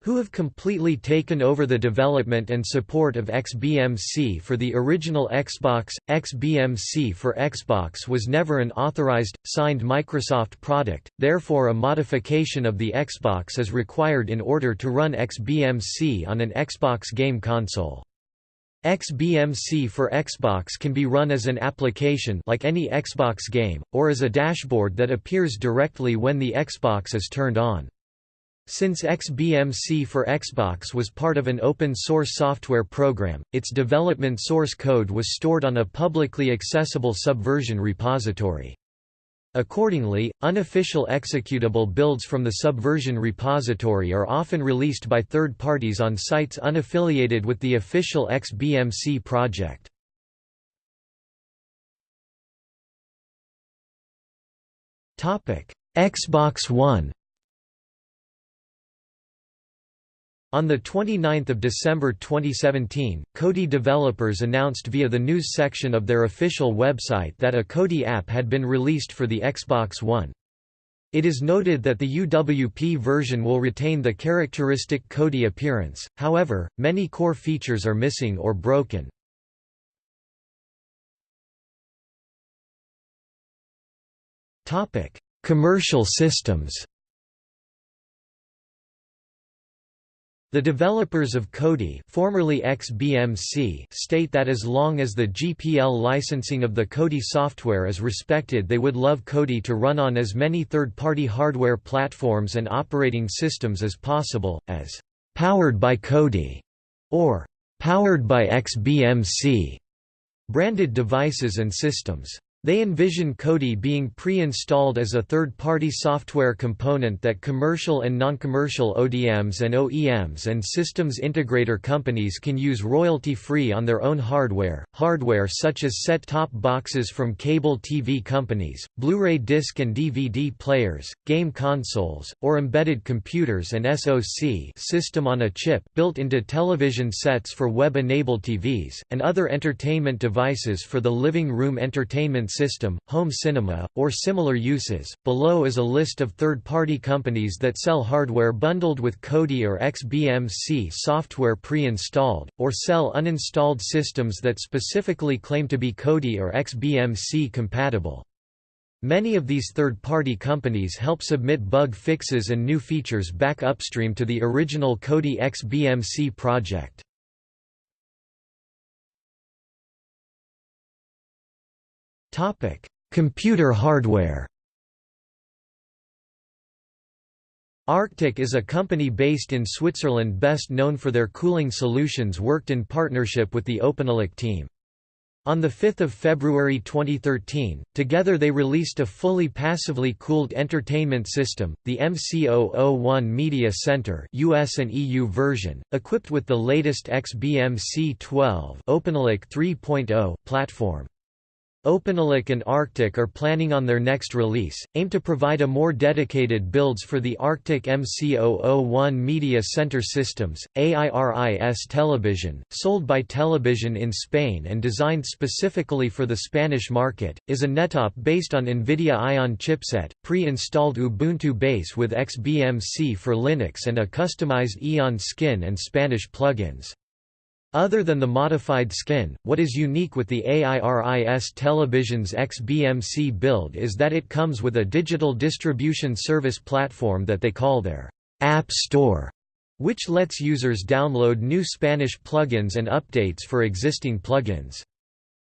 who have completely taken over the development and support of XBMC for the original Xbox. XBMC for Xbox was never an authorized, signed Microsoft product, therefore a modification of the Xbox is required in order to run XBMC on an Xbox game console. XBMC for Xbox can be run as an application like any Xbox game, or as a dashboard that appears directly when the Xbox is turned on. Since XBMC for Xbox was part of an open-source software program, its development source code was stored on a publicly accessible Subversion repository. Accordingly, unofficial executable builds from the Subversion repository are often released by third parties on sites unaffiliated with the official XBMC project. Xbox One On 29 December 2017, Kodi developers announced via the news section of their official website that a Kodi app had been released for the Xbox One. It is noted that the UWP version will retain the characteristic Kodi appearance, however, many core features are missing or broken. Commercial systems The developers of Kodi formerly XBMC state that as long as the GPL licensing of the Kodi software is respected they would love Kodi to run on as many third-party hardware platforms and operating systems as possible, as «powered by Kodi» or «powered by XBMC» branded devices and systems. They envision Kodi being pre-installed as a third-party software component that commercial and non-commercial ODMs and OEMs and systems integrator companies can use royalty-free on their own hardware, hardware such as set-top boxes from cable TV companies, Blu-ray disc and DVD players, game consoles, or embedded computers and SoC system on a chip built into television sets for web-enabled TVs, and other entertainment devices for the living room entertainment system, home cinema, or similar uses. Below is a list of third-party companies that sell hardware bundled with Kodi or XBMC software pre-installed, or sell uninstalled systems that specifically claim to be Kodi or XBMC compatible. Many of these third-party companies help submit bug fixes and new features back upstream to the original Kodi XBMC project. Topic: Computer hardware. Arctic is a company based in Switzerland best known for their cooling solutions worked in partnership with the OpenELEC team. On 5 February 2013, together they released a fully passively cooled entertainment system, the MC001 Media Center US and EU version, equipped with the latest XBMC12 OpenELEC 3.0 platform. OpenELEC and Arctic are planning on their next release, aim to provide a more dedicated builds for the Arctic MC001 Media Center Systems, AIRIS Television, sold by Television in Spain and designed specifically for the Spanish market, is a nettop based on NVIDIA Ion chipset, pre-installed Ubuntu base with XBMC for Linux and a customized Aeon skin and Spanish plugins. Other than the modified skin, what is unique with the AIRIS Television's XBMC build is that it comes with a digital distribution service platform that they call their App Store, which lets users download new Spanish plugins and updates for existing plugins.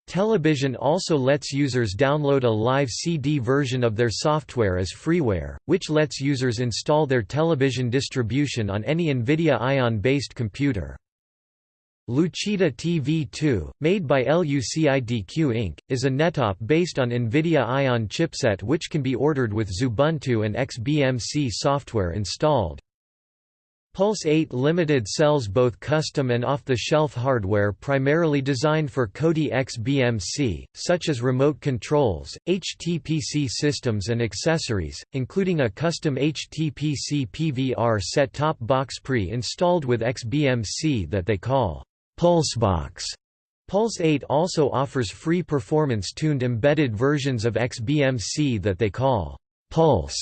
Television also lets users download a live CD version of their software as freeware, which lets users install their television distribution on any NVIDIA Ion-based computer. Lucida TV2, made by LUCIDQ Inc., is a nettop based on NVIDIA Ion chipset which can be ordered with Xubuntu and XBMC software installed. Pulse 8 Limited sells both custom and off-the-shelf hardware primarily designed for Kodi XBMC, such as remote controls, HTPC systems and accessories, including a custom HTPC PVR set-top box pre-installed with XBMC that they call Pulsebox. Pulse 8 also offers free performance-tuned embedded versions of XBMC that they call Pulse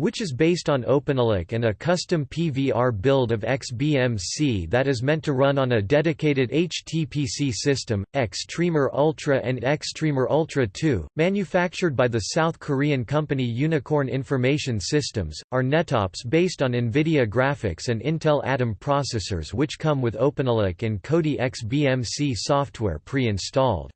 which is based on OpenELEC and a custom PVR build of XBMC that is meant to run on a dedicated HTPC system, Xtremer Ultra and Xtremer Ultra 2, manufactured by the South Korean company Unicorn Information Systems, are nettops based on NVIDIA graphics and Intel Atom processors which come with OpenELEC and Kodi XBMC software pre-installed.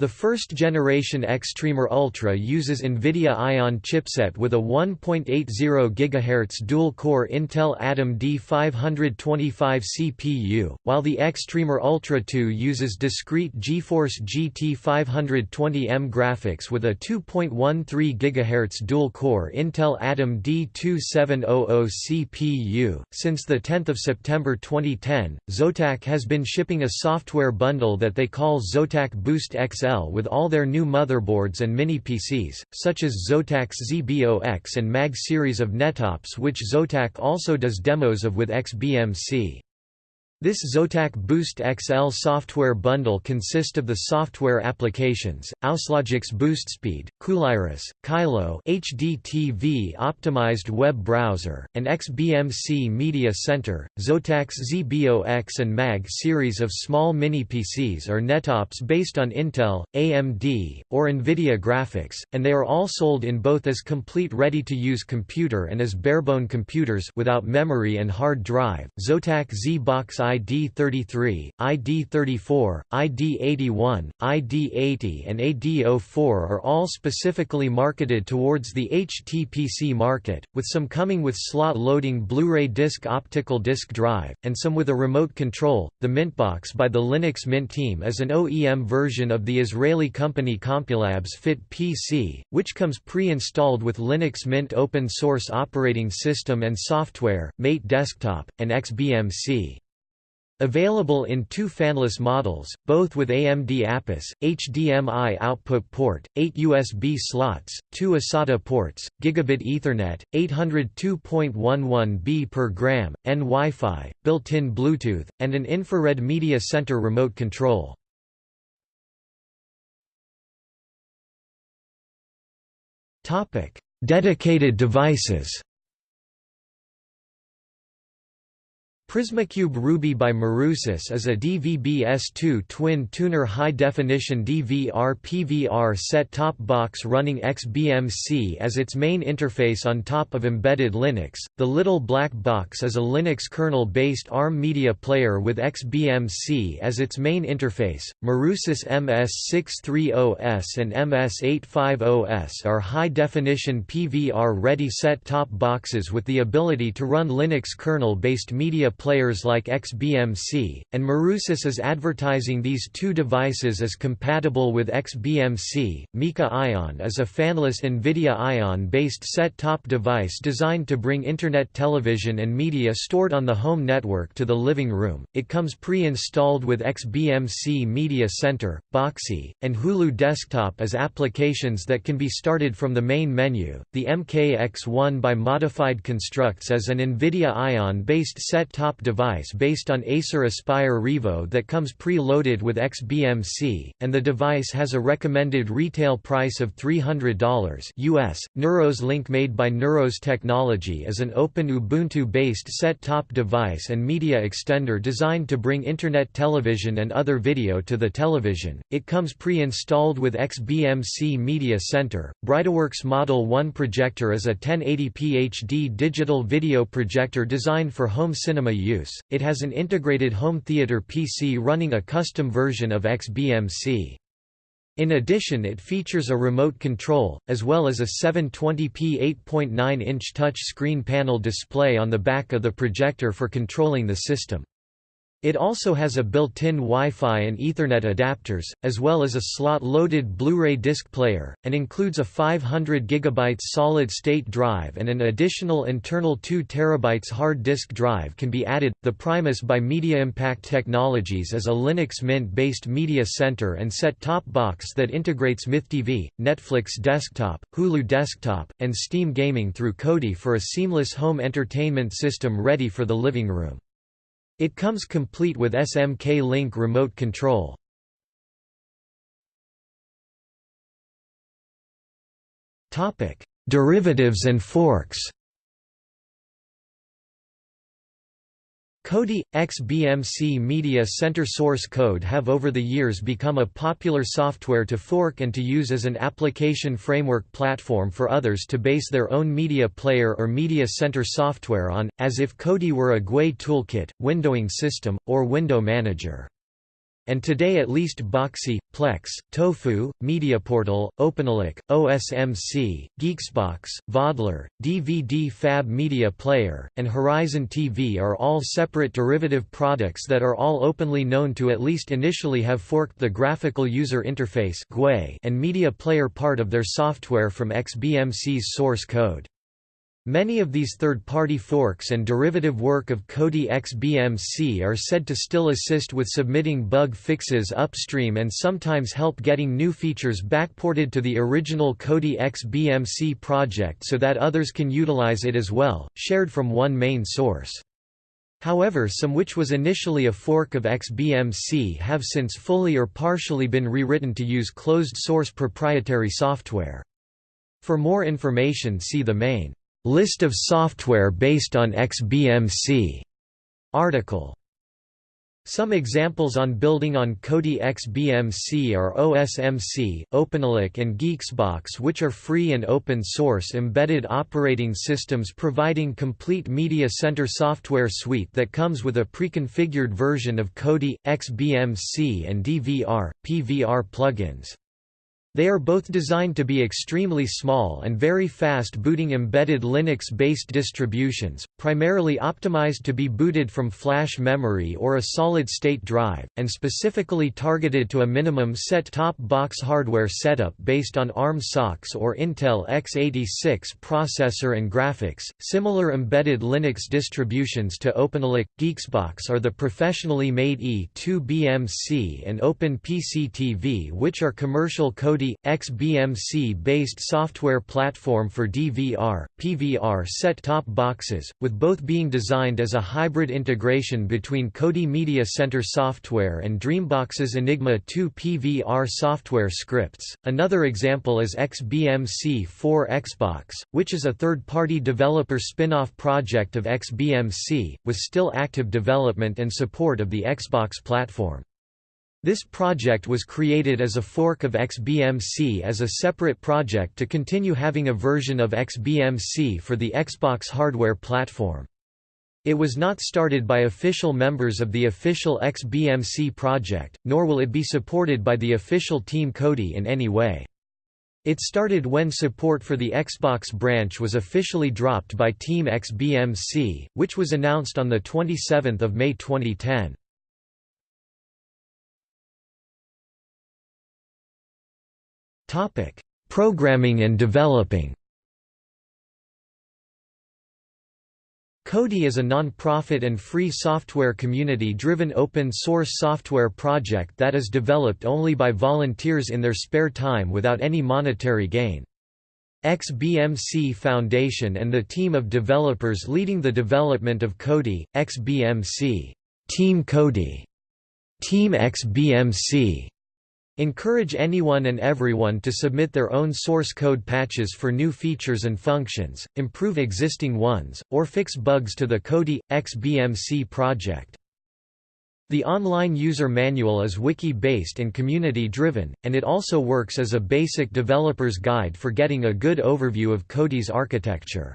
The first-generation Xtremer Ultra uses NVIDIA Ion chipset with a 1.80 GHz dual-core Intel Atom D525 CPU, while the Xtremer Ultra 2 uses discrete GeForce GT 520M graphics with a 2.13 GHz dual-core Intel Atom D2700 CPU. Since the 10th of September 2010, Zotac has been shipping a software bundle that they call Zotac Boost XL with all their new motherboards and mini-PCs, such as Zotac's ZBOX and MAG series of nettops which Zotac also does demos of with XBMC. This Zotac Boost XL software bundle consists of the software applications, Auslogics BoostSpeed, Cooliris, Kylo HDTV optimized web browser, and XBMC Media Center. Zotac's ZBOX and MAG series of small mini-PCs are nettops based on Intel, AMD, or NVIDIA graphics, and they are all sold in both as complete ready-to-use computer and as barebone computers without memory and hard drive. Zotac Z-Box ID33, ID34, ID81, ID80 and AD04 are all specifically marketed towards the HTPC market, with some coming with slot-loading Blu-ray disc optical disc drive, and some with a remote control. The Mintbox by the Linux Mint team is an OEM version of the Israeli company CompuLab's Fit PC, which comes pre-installed with Linux Mint open source operating system and software, Mate Desktop, and XBMC. Available in two fanless models, both with AMD APUS, HDMI output port, 8 USB slots, 2 eSATA ports, Gigabit Ethernet, 802.11b per gram, N Wi-Fi, built-in Bluetooth, and an infrared media center remote control. Dedicated devices Prismacube Ruby by Marusys is a DVB-S2 twin-tuner high-definition DVR-PVR set-top box running XBMC as its main interface on top of embedded Linux. The Little Black Box is a Linux kernel-based ARM media player with XBMC as its main interface. Marusys MS630S and MS850S are high-definition PVR-ready set-top boxes with the ability to run Linux kernel-based media players like XBMC, and Marusys is advertising these two devices as compatible with XBMC. Mika Ion is a fanless NVIDIA Ion-based set-top device designed to bring Internet television and media stored on the home network to the living room. It comes pre-installed with XBMC Media Center, Boxee, and Hulu Desktop as applications that can be started from the main menu. The MKX1 by Modified Constructs as an NVIDIA Ion-based set-top device based on Acer Aspire Revo that comes pre-loaded with XBMC, and the device has a recommended retail price of $300 US. Neuros Link made by Neuros Technology is an open Ubuntu-based set-top device and media extender designed to bring Internet television and other video to the television. It comes pre-installed with XBMC Media Center. Brightworks Model 1 projector is a 1080p HD digital video projector designed for home cinema use. It has an integrated home theater PC running a custom version of XBMC. In addition it features a remote control, as well as a 720p 8.9-inch touch screen panel display on the back of the projector for controlling the system. It also has a built-in Wi-Fi and Ethernet adapters, as well as a slot-loaded Blu-ray disc player, and includes a 500 GB solid-state drive and an additional internal 2 TB hard disk drive can be added. The Primus by Media Impact Technologies is a Linux Mint-based media center and set-top box that integrates MythTV, Netflix Desktop, Hulu Desktop, and Steam Gaming through Kodi for a seamless home entertainment system ready for the living room. It comes complete with SMK Link remote control. Derivatives and forks. Kodi, XBMC Media Center source code have over the years become a popular software to fork and to use as an application framework platform for others to base their own media player or media center software on, as if Kodi were a GUI toolkit, windowing system, or window manager and today at least Boxee, Plex, Tofu, MediaPortal, OpenELEC, OSMC, GeeXboX, Vodler, DVD Fab Media Player, and Horizon TV are all separate derivative products that are all openly known to at least initially have forked the graphical user interface and media player part of their software from XBMC's source code. Many of these third-party forks and derivative work of Kodi XBMC are said to still assist with submitting bug fixes upstream and sometimes help getting new features backported to the original Kodi XBMC project so that others can utilize it as well, shared from one main source. However some which was initially a fork of XBMC have since fully or partially been rewritten to use closed-source proprietary software. For more information see the main List of software based on XBMC article. Some examples on building on Kodi XBMC are OSMC, OpenELEC and GeeXboX which are free and open source embedded operating systems providing complete media center software suite that comes with a pre-configured version of Kodi, XBMC and DVR, PVR plugins. They are both designed to be extremely small and very fast booting embedded Linux-based distributions, primarily optimized to be booted from flash memory or a solid-state drive, and specifically targeted to a minimum set-top box hardware setup based on ARM SoCs or Intel x86 processor and graphics. Similar embedded Linux distributions to OpenELEC, GeeXboX are the professionally made E2BMC and OpenPCTV which are commercial XBMC-based software platform for DVR, PVR set-top boxes, with both being designed as a hybrid integration between Kodi Media Center software and Dreambox's Enigma 2 PVR software scripts. Another example is XBMC 4 Xbox, which is a third-party developer spin-off project of XBMC, with still active development and support of the Xbox platform. This project was created as a fork of XBMC as a separate project to continue having a version of XBMC for the Xbox hardware platform. It was not started by official members of the official XBMC project, nor will it be supported by the official Team Kodi in any way. It started when support for the Xbox branch was officially dropped by Team XBMC, which was announced on 27 May 2010. Topic: Programming and developing. Kodi is a non-profit and free software community-driven open-source software project that is developed only by volunteers in their spare time without any monetary gain. XBMC Foundation and the team of developers leading the development of Kodi, XBMC, Team Kodi, Team XBMC, encourage anyone and everyone to submit their own source code patches for new features and functions, improve existing ones, or fix bugs to the Kodi, XBMC project. The online user manual is wiki-based and community-driven, and it also works as a basic developer's guide for getting a good overview of Kodi's architecture.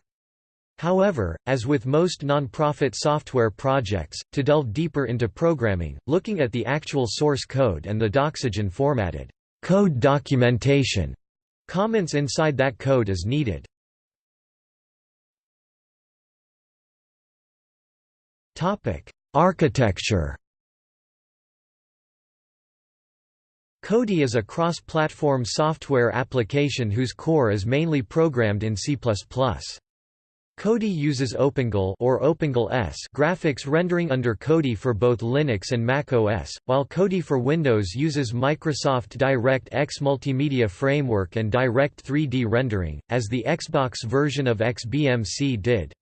However, as with most non-profit software projects, to delve deeper into programming, looking at the actual source code and the Doxygen formatted code documentation, comments inside that code is needed. Topic: Architecture Kodi is a cross-platform software application whose core is mainly programmed in C++. Kodi uses OpenGL or OpenGL ES graphics rendering under Kodi for both Linux and Mac OS, while Kodi for Windows uses Microsoft DirectX Multimedia Framework and Direct 3D rendering, as the Xbox version of XBMC did.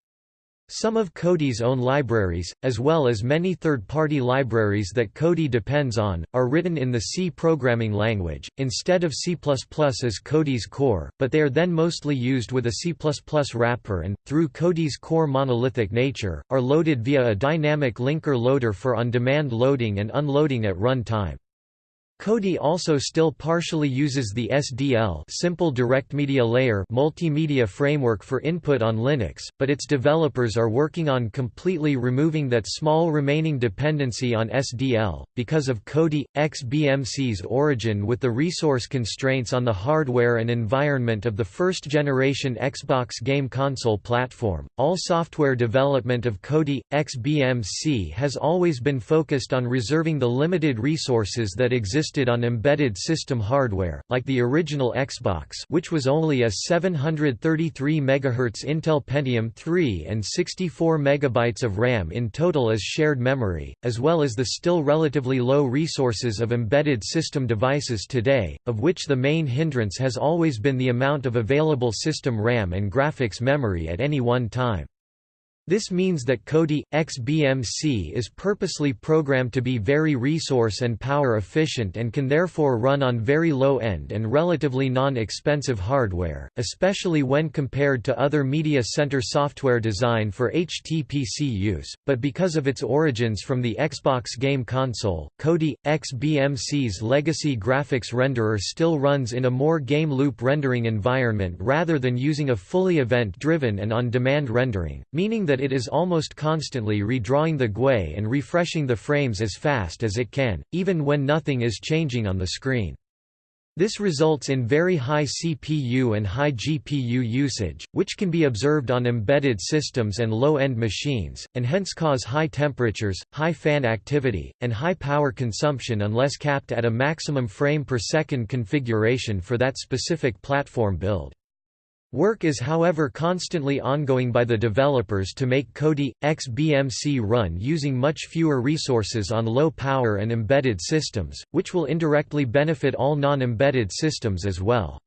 Some of Kodi's own libraries, as well as many third-party libraries that Kodi depends on, are written in the C programming language, instead of C++ as Kodi's core, but they are then mostly used with a C++ wrapper and, through Kodi's core monolithic nature, are loaded via a dynamic linker loader for on-demand loading and unloading at run time. Kodi also still partially uses the SDL Simple Direct Media Layer multimedia framework for input on Linux, but its developers are working on completely removing that small remaining dependency on SDL, because of Kodi, XBMC's origin with the resource constraints on the hardware and environment of the first-generation Xbox game console platform. All software development of Kodi, XBMC has always been focused on reserving the limited resources that exist existed on embedded system hardware, like the original Xbox which was only a 733 MHz Intel Pentium 3 and 64 MB of RAM in total as shared memory, as well as the still relatively low resources of embedded system devices today, of which the main hindrance has always been the amount of available system RAM and graphics memory at any one time. This means that Kodi, XBMC is purposely programmed to be very resource and power efficient and can therefore run on very low-end and relatively non-expensive hardware, especially when compared to other media center software designed for HTPC use, but because of its origins from the Xbox game console, Kodi, XBMC's legacy graphics renderer still runs in a more game loop rendering environment rather than using a fully event-driven and on-demand rendering, meaning that it is almost constantly redrawing the GUI and refreshing the frames as fast as it can, even when nothing is changing on the screen. This results in very high CPU and high GPU usage, which can be observed on embedded systems and low-end machines, and hence cause high temperatures, high fan activity, and high power consumption unless capped at a maximum frame per second configuration for that specific platform build. Work is however constantly ongoing by the developers to make Kodi, XBMC run using much fewer resources on low power and embedded systems, which will indirectly benefit all non-embedded systems as well.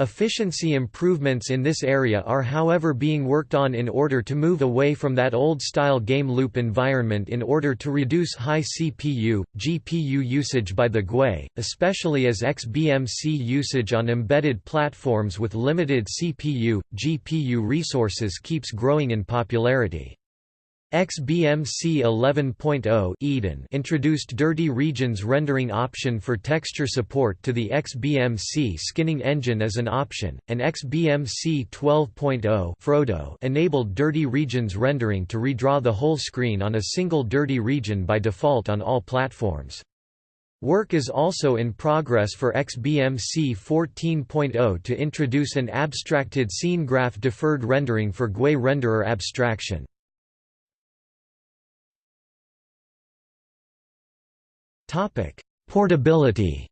Efficiency improvements in this area are however being worked on in order to move away from that old-style game loop environment in order to reduce high CPU, GPU usage by the GUI, especially as XBMC usage on embedded platforms with limited CPU, GPU resources keeps growing in popularity. XBMC 11.0 Eden introduced Dirty Regions rendering option for texture support to the XBMC skinning engine as an option, and XBMC 12.0 Frodo enabled Dirty Regions rendering to redraw the whole screen on a single dirty region by default on all platforms. Work is also in progress for XBMC 14.0 to introduce an abstracted scene graph deferred rendering for GUI renderer abstraction. Topic: Portability.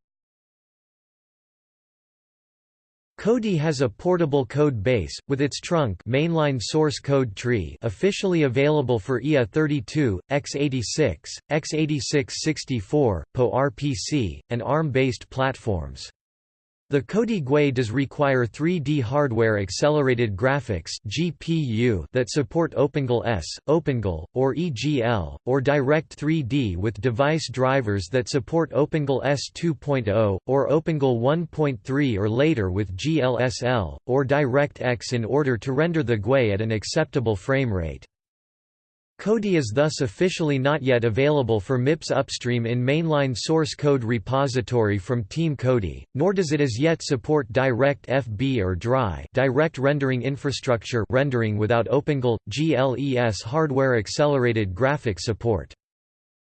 Kodi has a portable code base, with its trunk mainline source code tree officially available for IA32, x86, x86-64, PowerPC, and ARM-based platforms. The Kodi GUI does require 3D hardware accelerated graphics (GPU) that support OpenGL ES, OpenGL, or EGL, or Direct 3D with device drivers that support OpenGL ES 2.0 or OpenGL 1.3 or later with GLSL or DirectX in order to render the GUI at an acceptable frame rate. Kodi is thus officially not yet available for MIPS upstream in mainline source code repository from Team Kodi, nor does it as yet support Direct FB or DRI direct rendering infrastructure rendering without OpenGL, GLES hardware accelerated graphic support.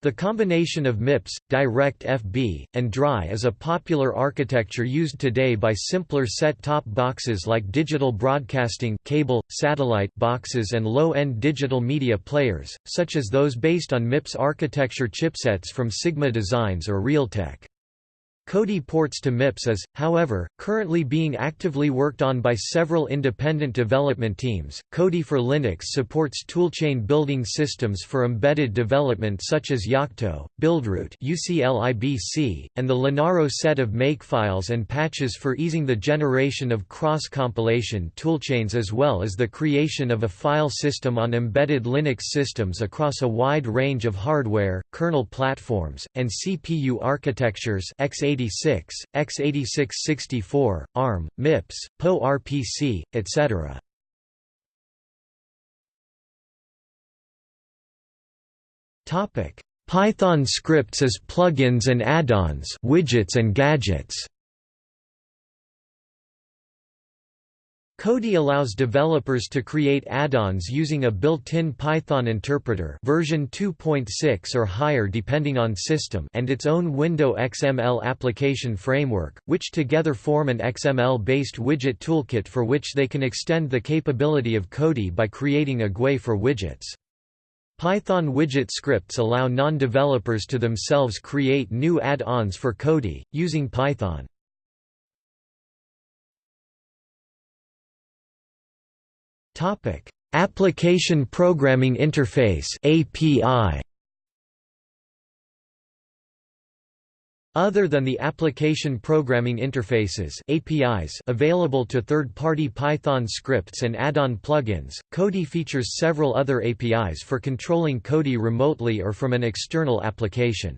The combination of MIPS, Direct-FB, and DRI is a popular architecture used today by simpler set-top boxes like digital broadcasting cable, satellite boxes and low-end digital media players, such as those based on MIPS architecture chipsets from Sigma Designs or Realtek. Kodi ports to MIPS is, however, currently being actively worked on by several independent development teams. Kodi for Linux supports toolchain building systems for embedded development such as Yocto, Buildroot (UCLIBC), and the Linaro set of makefiles and patches for easing the generation of cross-compilation toolchains as well as the creation of a file system on embedded Linux systems across a wide range of hardware, kernel platforms, and CPU architectures x86 x86, x86-64, ARM, MIPS, PowerPC, etc. Python scripts as plugins and add-ons widgets and gadgets Kodi allows developers to create add-ons using a built-in Python interpreter version 2.6 or higher depending on system and its own Window XML application framework, which together form an XML-based widget toolkit for which they can extend the capability of Kodi by creating a GUI for widgets. Python widget scripts allow non-developers to themselves create new add-ons for Kodi, using Python. Topic: Application Programming Interface (API). Other than the application programming interfaces APIs available to third-party Python scripts and add-on plugins, Kodi features several other APIs for controlling Kodi remotely or from an external application.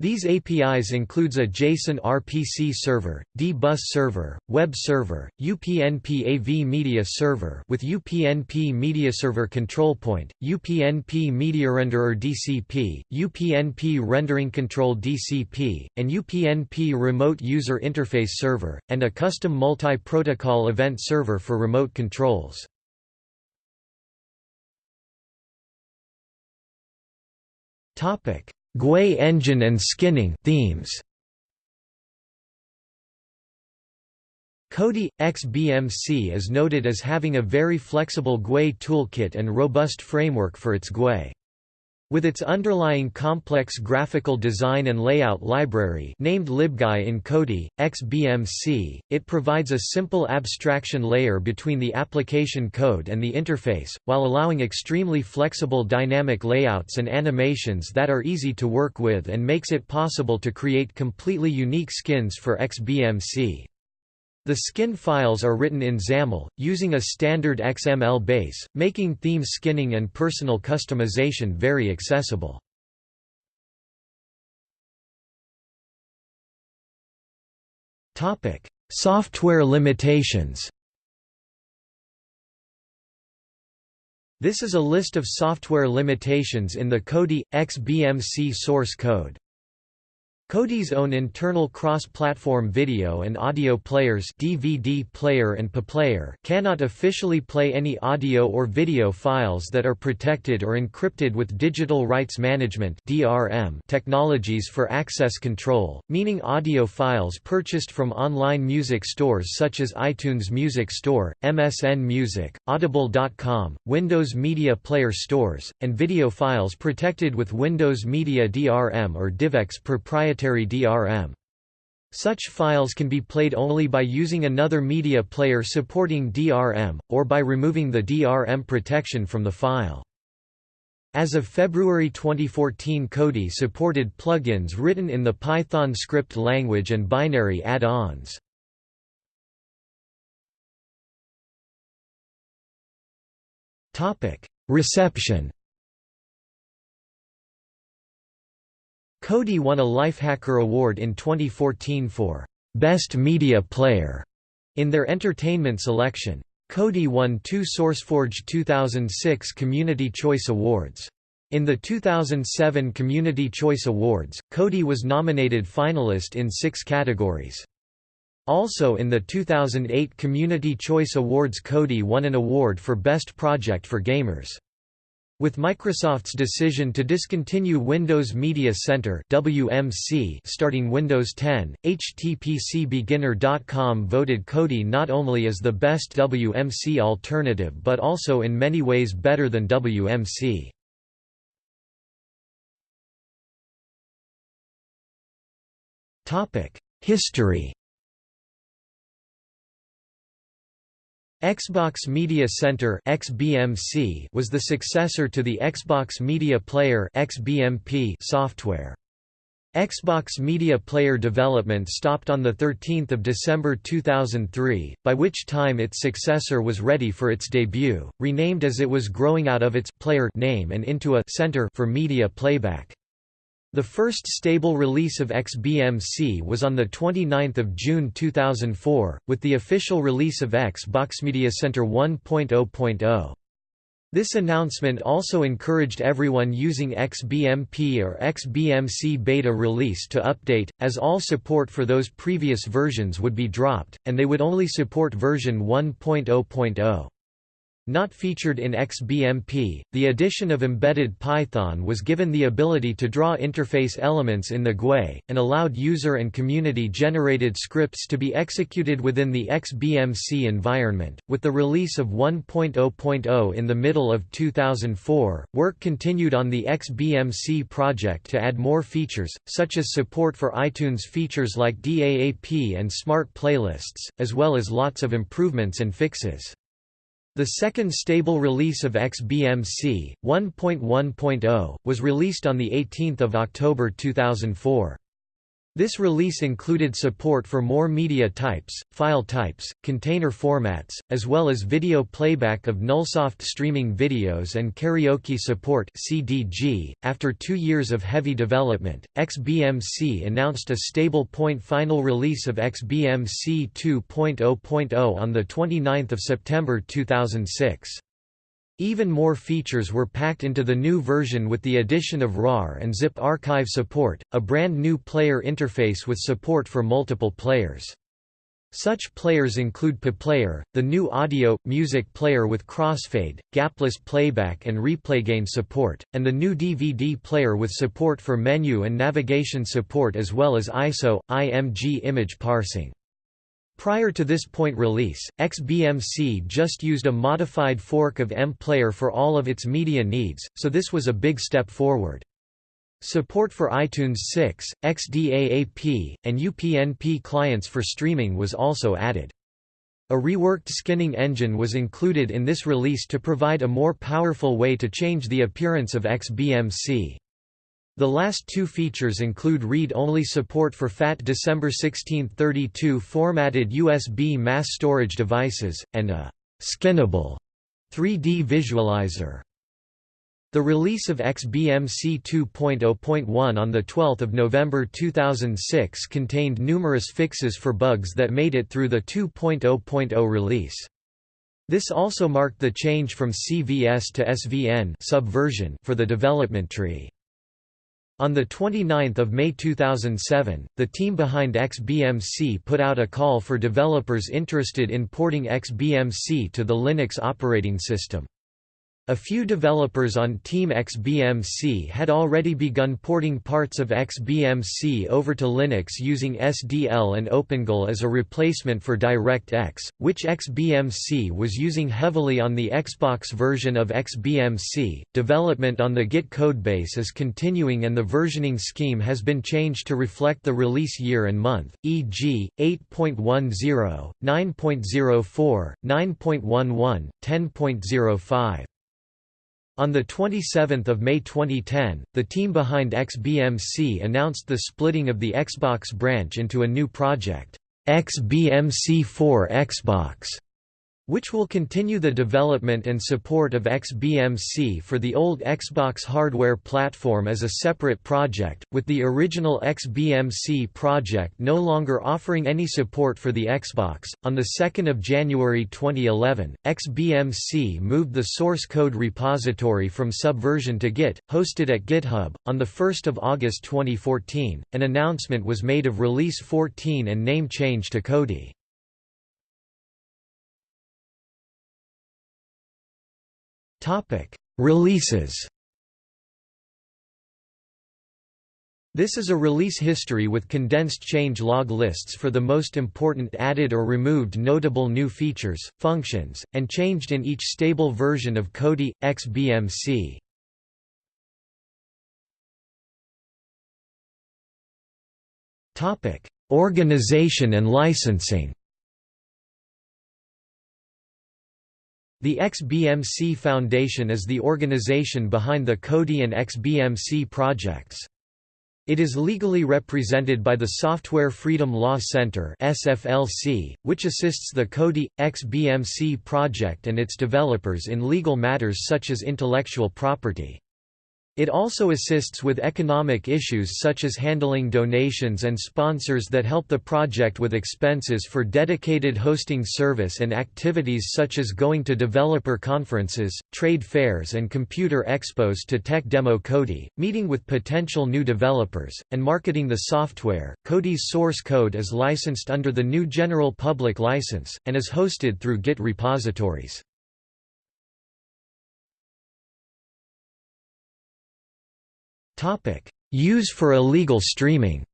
These APIs includes a JSON RPC server, D-bus server, web server, UPnP AV media server with UPnP media server control point, UPnP media renderer DCP, UPnP rendering control DCP, and UPnP remote user interface server, and a custom multi-protocol event server for remote controls. Topic GUI engine and skinning themes. Kodi XBMC is noted as having a very flexible GUI toolkit and robust framework for its GUI. With its underlying complex graphical design and layout library named LibGui in Kodi, XBMC, it provides a simple abstraction layer between the application code and the interface, while allowing extremely flexible dynamic layouts and animations that are easy to work with and makes it possible to create completely unique skins for XBMC. The skin files are written in XAML, using a standard XML base, making theme skinning and personal customization very accessible. Software limitations This is a list of software limitations in the Kodi XBMC source code. Kodi's own internal cross-platform video and audio players DVD player and PAPlayer cannot officially play any audio or video files that are protected or encrypted with digital rights management (DRM) technologies for access control, meaning audio files purchased from online music stores such as iTunes Music Store, MSN Music, Audible.com, Windows Media Player stores, and video files protected with Windows Media DRM or DivX proprietary proprietary DRM. Such files can be played only by using another media player supporting DRM, or by removing the DRM protection from the file. As of February 2014 Kodi supported plugins written in the Python script language and binary add-ons. Reception Kodi won a Lifehacker Award in 2014 for Best Media Player in their entertainment selection. Kodi won two SourceForge 2006 Community Choice Awards. In the 2007 Community Choice Awards, Kodi was nominated finalist in six categories. Also in the 2008 Community Choice Awards Kodi won an award for Best Project for Gamers. With Microsoft's decision to discontinue Windows Media Center (WMC) starting Windows 10, HTPCBeginner.com voted Kodi not only as the best WMC alternative but also in many ways better than WMC. Topic: History Xbox Media Center (XBMC) was the successor to the Xbox Media Player (XBMP) software. Xbox Media Player development stopped on 13 December 2003, by which time its successor was ready for its debut, renamed as it was growing out of its player name and into a center for media playback. The first stable release of XBMC was on 29 June 2004, with the official release of Xbox Media Center 1.0.0. This announcement also encouraged everyone using XBMP or XBMC beta release to update, as all support for those previous versions would be dropped, and they would only support version 1.0.0. Not featured in XBMP, the addition of embedded Python was given the ability to draw interface elements in the GUI, and allowed user and community-generated scripts to be executed within the XBMC environment. With the release of 1.0.0 in the middle of 2004, work continued on the XBMC project to add more features, such as support for iTunes features like DAAP and smart playlists, as well as lots of improvements and fixes. The second stable release of XBMC, 1.1.0, was released on 18 October 2004. This release included support for more media types, file types, container formats, as well as video playback of Nullsoft streaming videos and karaoke support (CDG). After 2 years of heavy development, XBMC announced a stable point final release of XBMC 2.0.0 on the 29th of September 2006. Even more features were packed into the new version with the addition of RAR and ZIP archive support, a brand new player interface with support for multiple players. Such players include PaPlayer, the new audio, music player with crossfade, gapless playback and replay gain support, and the new DVD player with support for menu and navigation support as well as ISO, IMG image parsing. Prior to this point release, XBMC just used a modified fork of M-Player for all of its media needs, so this was a big step forward. Support for iTunes 6, XDAAP, and UPnP clients for streaming was also added. A reworked skinning engine was included in this release to provide a more powerful way to change the appearance of XBMC. The last two features include read-only support for FAT December 1632 formatted USB mass storage devices, and a «skinnable» 3D visualizer. The release of XBMC 2.0.1 on 12 November 2006 contained numerous fixes for bugs that made it through the 2.0.0 release. This also marked the change from CVS to SVN subversion for the development tree. On 29 May 2007, the team behind XBMC put out a call for developers interested in porting XBMC to the Linux operating system. A few developers on Team XBMC had already begun porting parts of XBMC over to Linux using SDL and OpenGL as a replacement for DirectX, which XBMC was using heavily on the Xbox version of XBMC. Development on the Git codebase is continuing and the versioning scheme has been changed to reflect the release year and month, e.g., 8.10, 9.04, 9.11, 10.05. On 27 May 2010, the team behind XBMC announced the splitting of the Xbox branch into a new project, XBMC4 Xbox, which will continue the development and support of XBMC for the old Xbox hardware platform as a separate project, with the original XBMC project no longer offering any support for the Xbox. On the 2nd of January 2011, XBMC moved the source code repository from Subversion to Git, hosted at GitHub. On the 1st of August 2014, an announcement was made of release 14 and name change to Kodi. Releases. This is a release history with condensed change log lists for the most important added or removed notable new features, functions, and changed in each stable version of Kodi XBMC. Topic: Organization and licensing. The XBMC Foundation is the organization behind the Kodi and XBMC projects. It is legally represented by the Software Freedom Law Center (SFLC), which assists the Kodi XBMC project and its developers in legal matters such as intellectual property. It also assists with economic issues such as handling donations and sponsors that help the project with expenses for dedicated hosting service and activities such as going to developer conferences, trade fairs and computer expos to tech demo Kodi, meeting with potential new developers, and marketing the software. Kodi's source code is licensed under the new General Public License, and is hosted through Git repositories. Topic: Use for illegal streaming.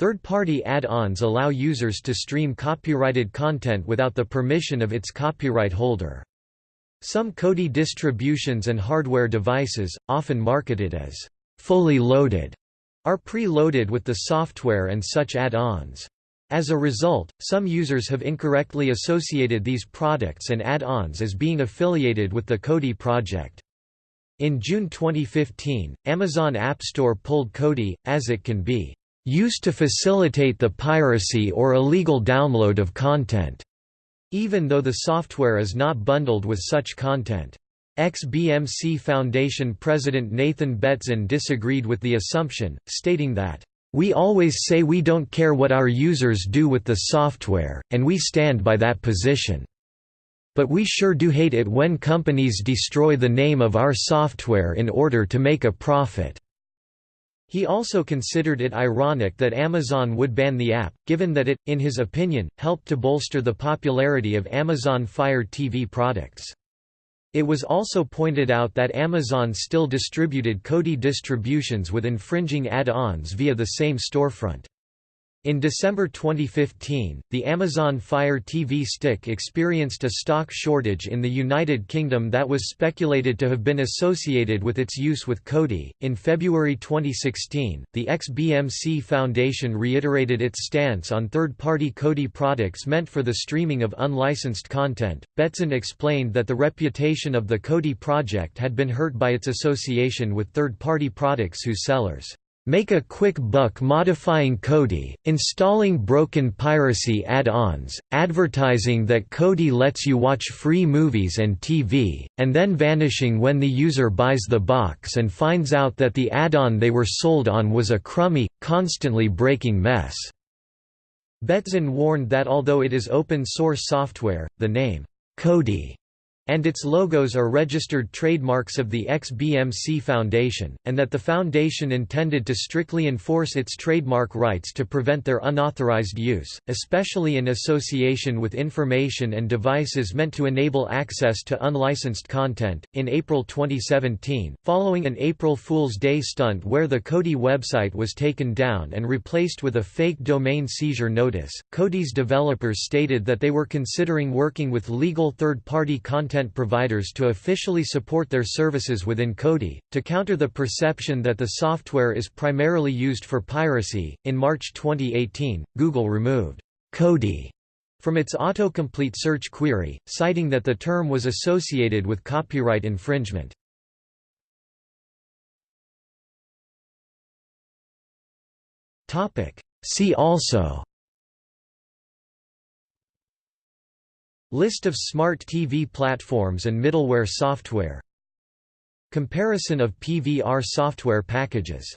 Third-party add-ons allow users to stream copyrighted content without the permission of its copyright holder. Some Kodi distributions and hardware devices, often marketed as fully loaded, are pre-loaded with the software and such add-ons. As a result, some users have incorrectly associated these products and add-ons as being affiliated with the Kodi project. In June 2015, Amazon App Store pulled Kodi, as it can be used to facilitate the piracy or illegal download of content, even though the software is not bundled with such content. XBMC Foundation President Nathan Betzen disagreed with the assumption, stating that, "...we always say we don't care what our users do with the software, and we stand by that position." But we sure do hate it when companies destroy the name of our software in order to make a profit." He also considered it ironic that Amazon would ban the app, given that it, in his opinion, helped to bolster the popularity of Amazon Fire TV products. It was also pointed out that Amazon still distributed Kodi distributions with infringing add-ons via the same storefront. In December 2015, the Amazon Fire TV Stick experienced a stock shortage in the United Kingdom that was speculated to have been associated with its use with Kodi. In February 2016, the XBMC Foundation reiterated its stance on third party Kodi products meant for the streaming of unlicensed content. Betzen explained that the reputation of the Kodi project had been hurt by its association with third party products whose sellers Make a quick buck modifying Kodi, installing broken piracy add-ons, advertising that Kodi lets you watch free movies and TV, and then vanishing when the user buys the box and finds out that the add-on they were sold on was a crummy, constantly breaking mess." Betzen warned that although it is open-source software, the name, Kodi and its logos are registered trademarks of the XBMC Foundation, and that the foundation intended to strictly enforce its trademark rights to prevent their unauthorized use, especially in association with information and devices meant to enable access to unlicensed content. In April 2017, following an April Fool's Day stunt where the Kodi website was taken down and replaced with a fake domain seizure notice, Kodi's developers stated that they were considering working with legal third-party content content providers to officially support their services within Kodi, to counter the perception that the software is primarily used for piracy. In March 2018, Google removed Kodi from its autocomplete search query, citing that the term was associated with copyright infringement. See also List of smart TV platforms and middleware software. Comparison of PVR software packages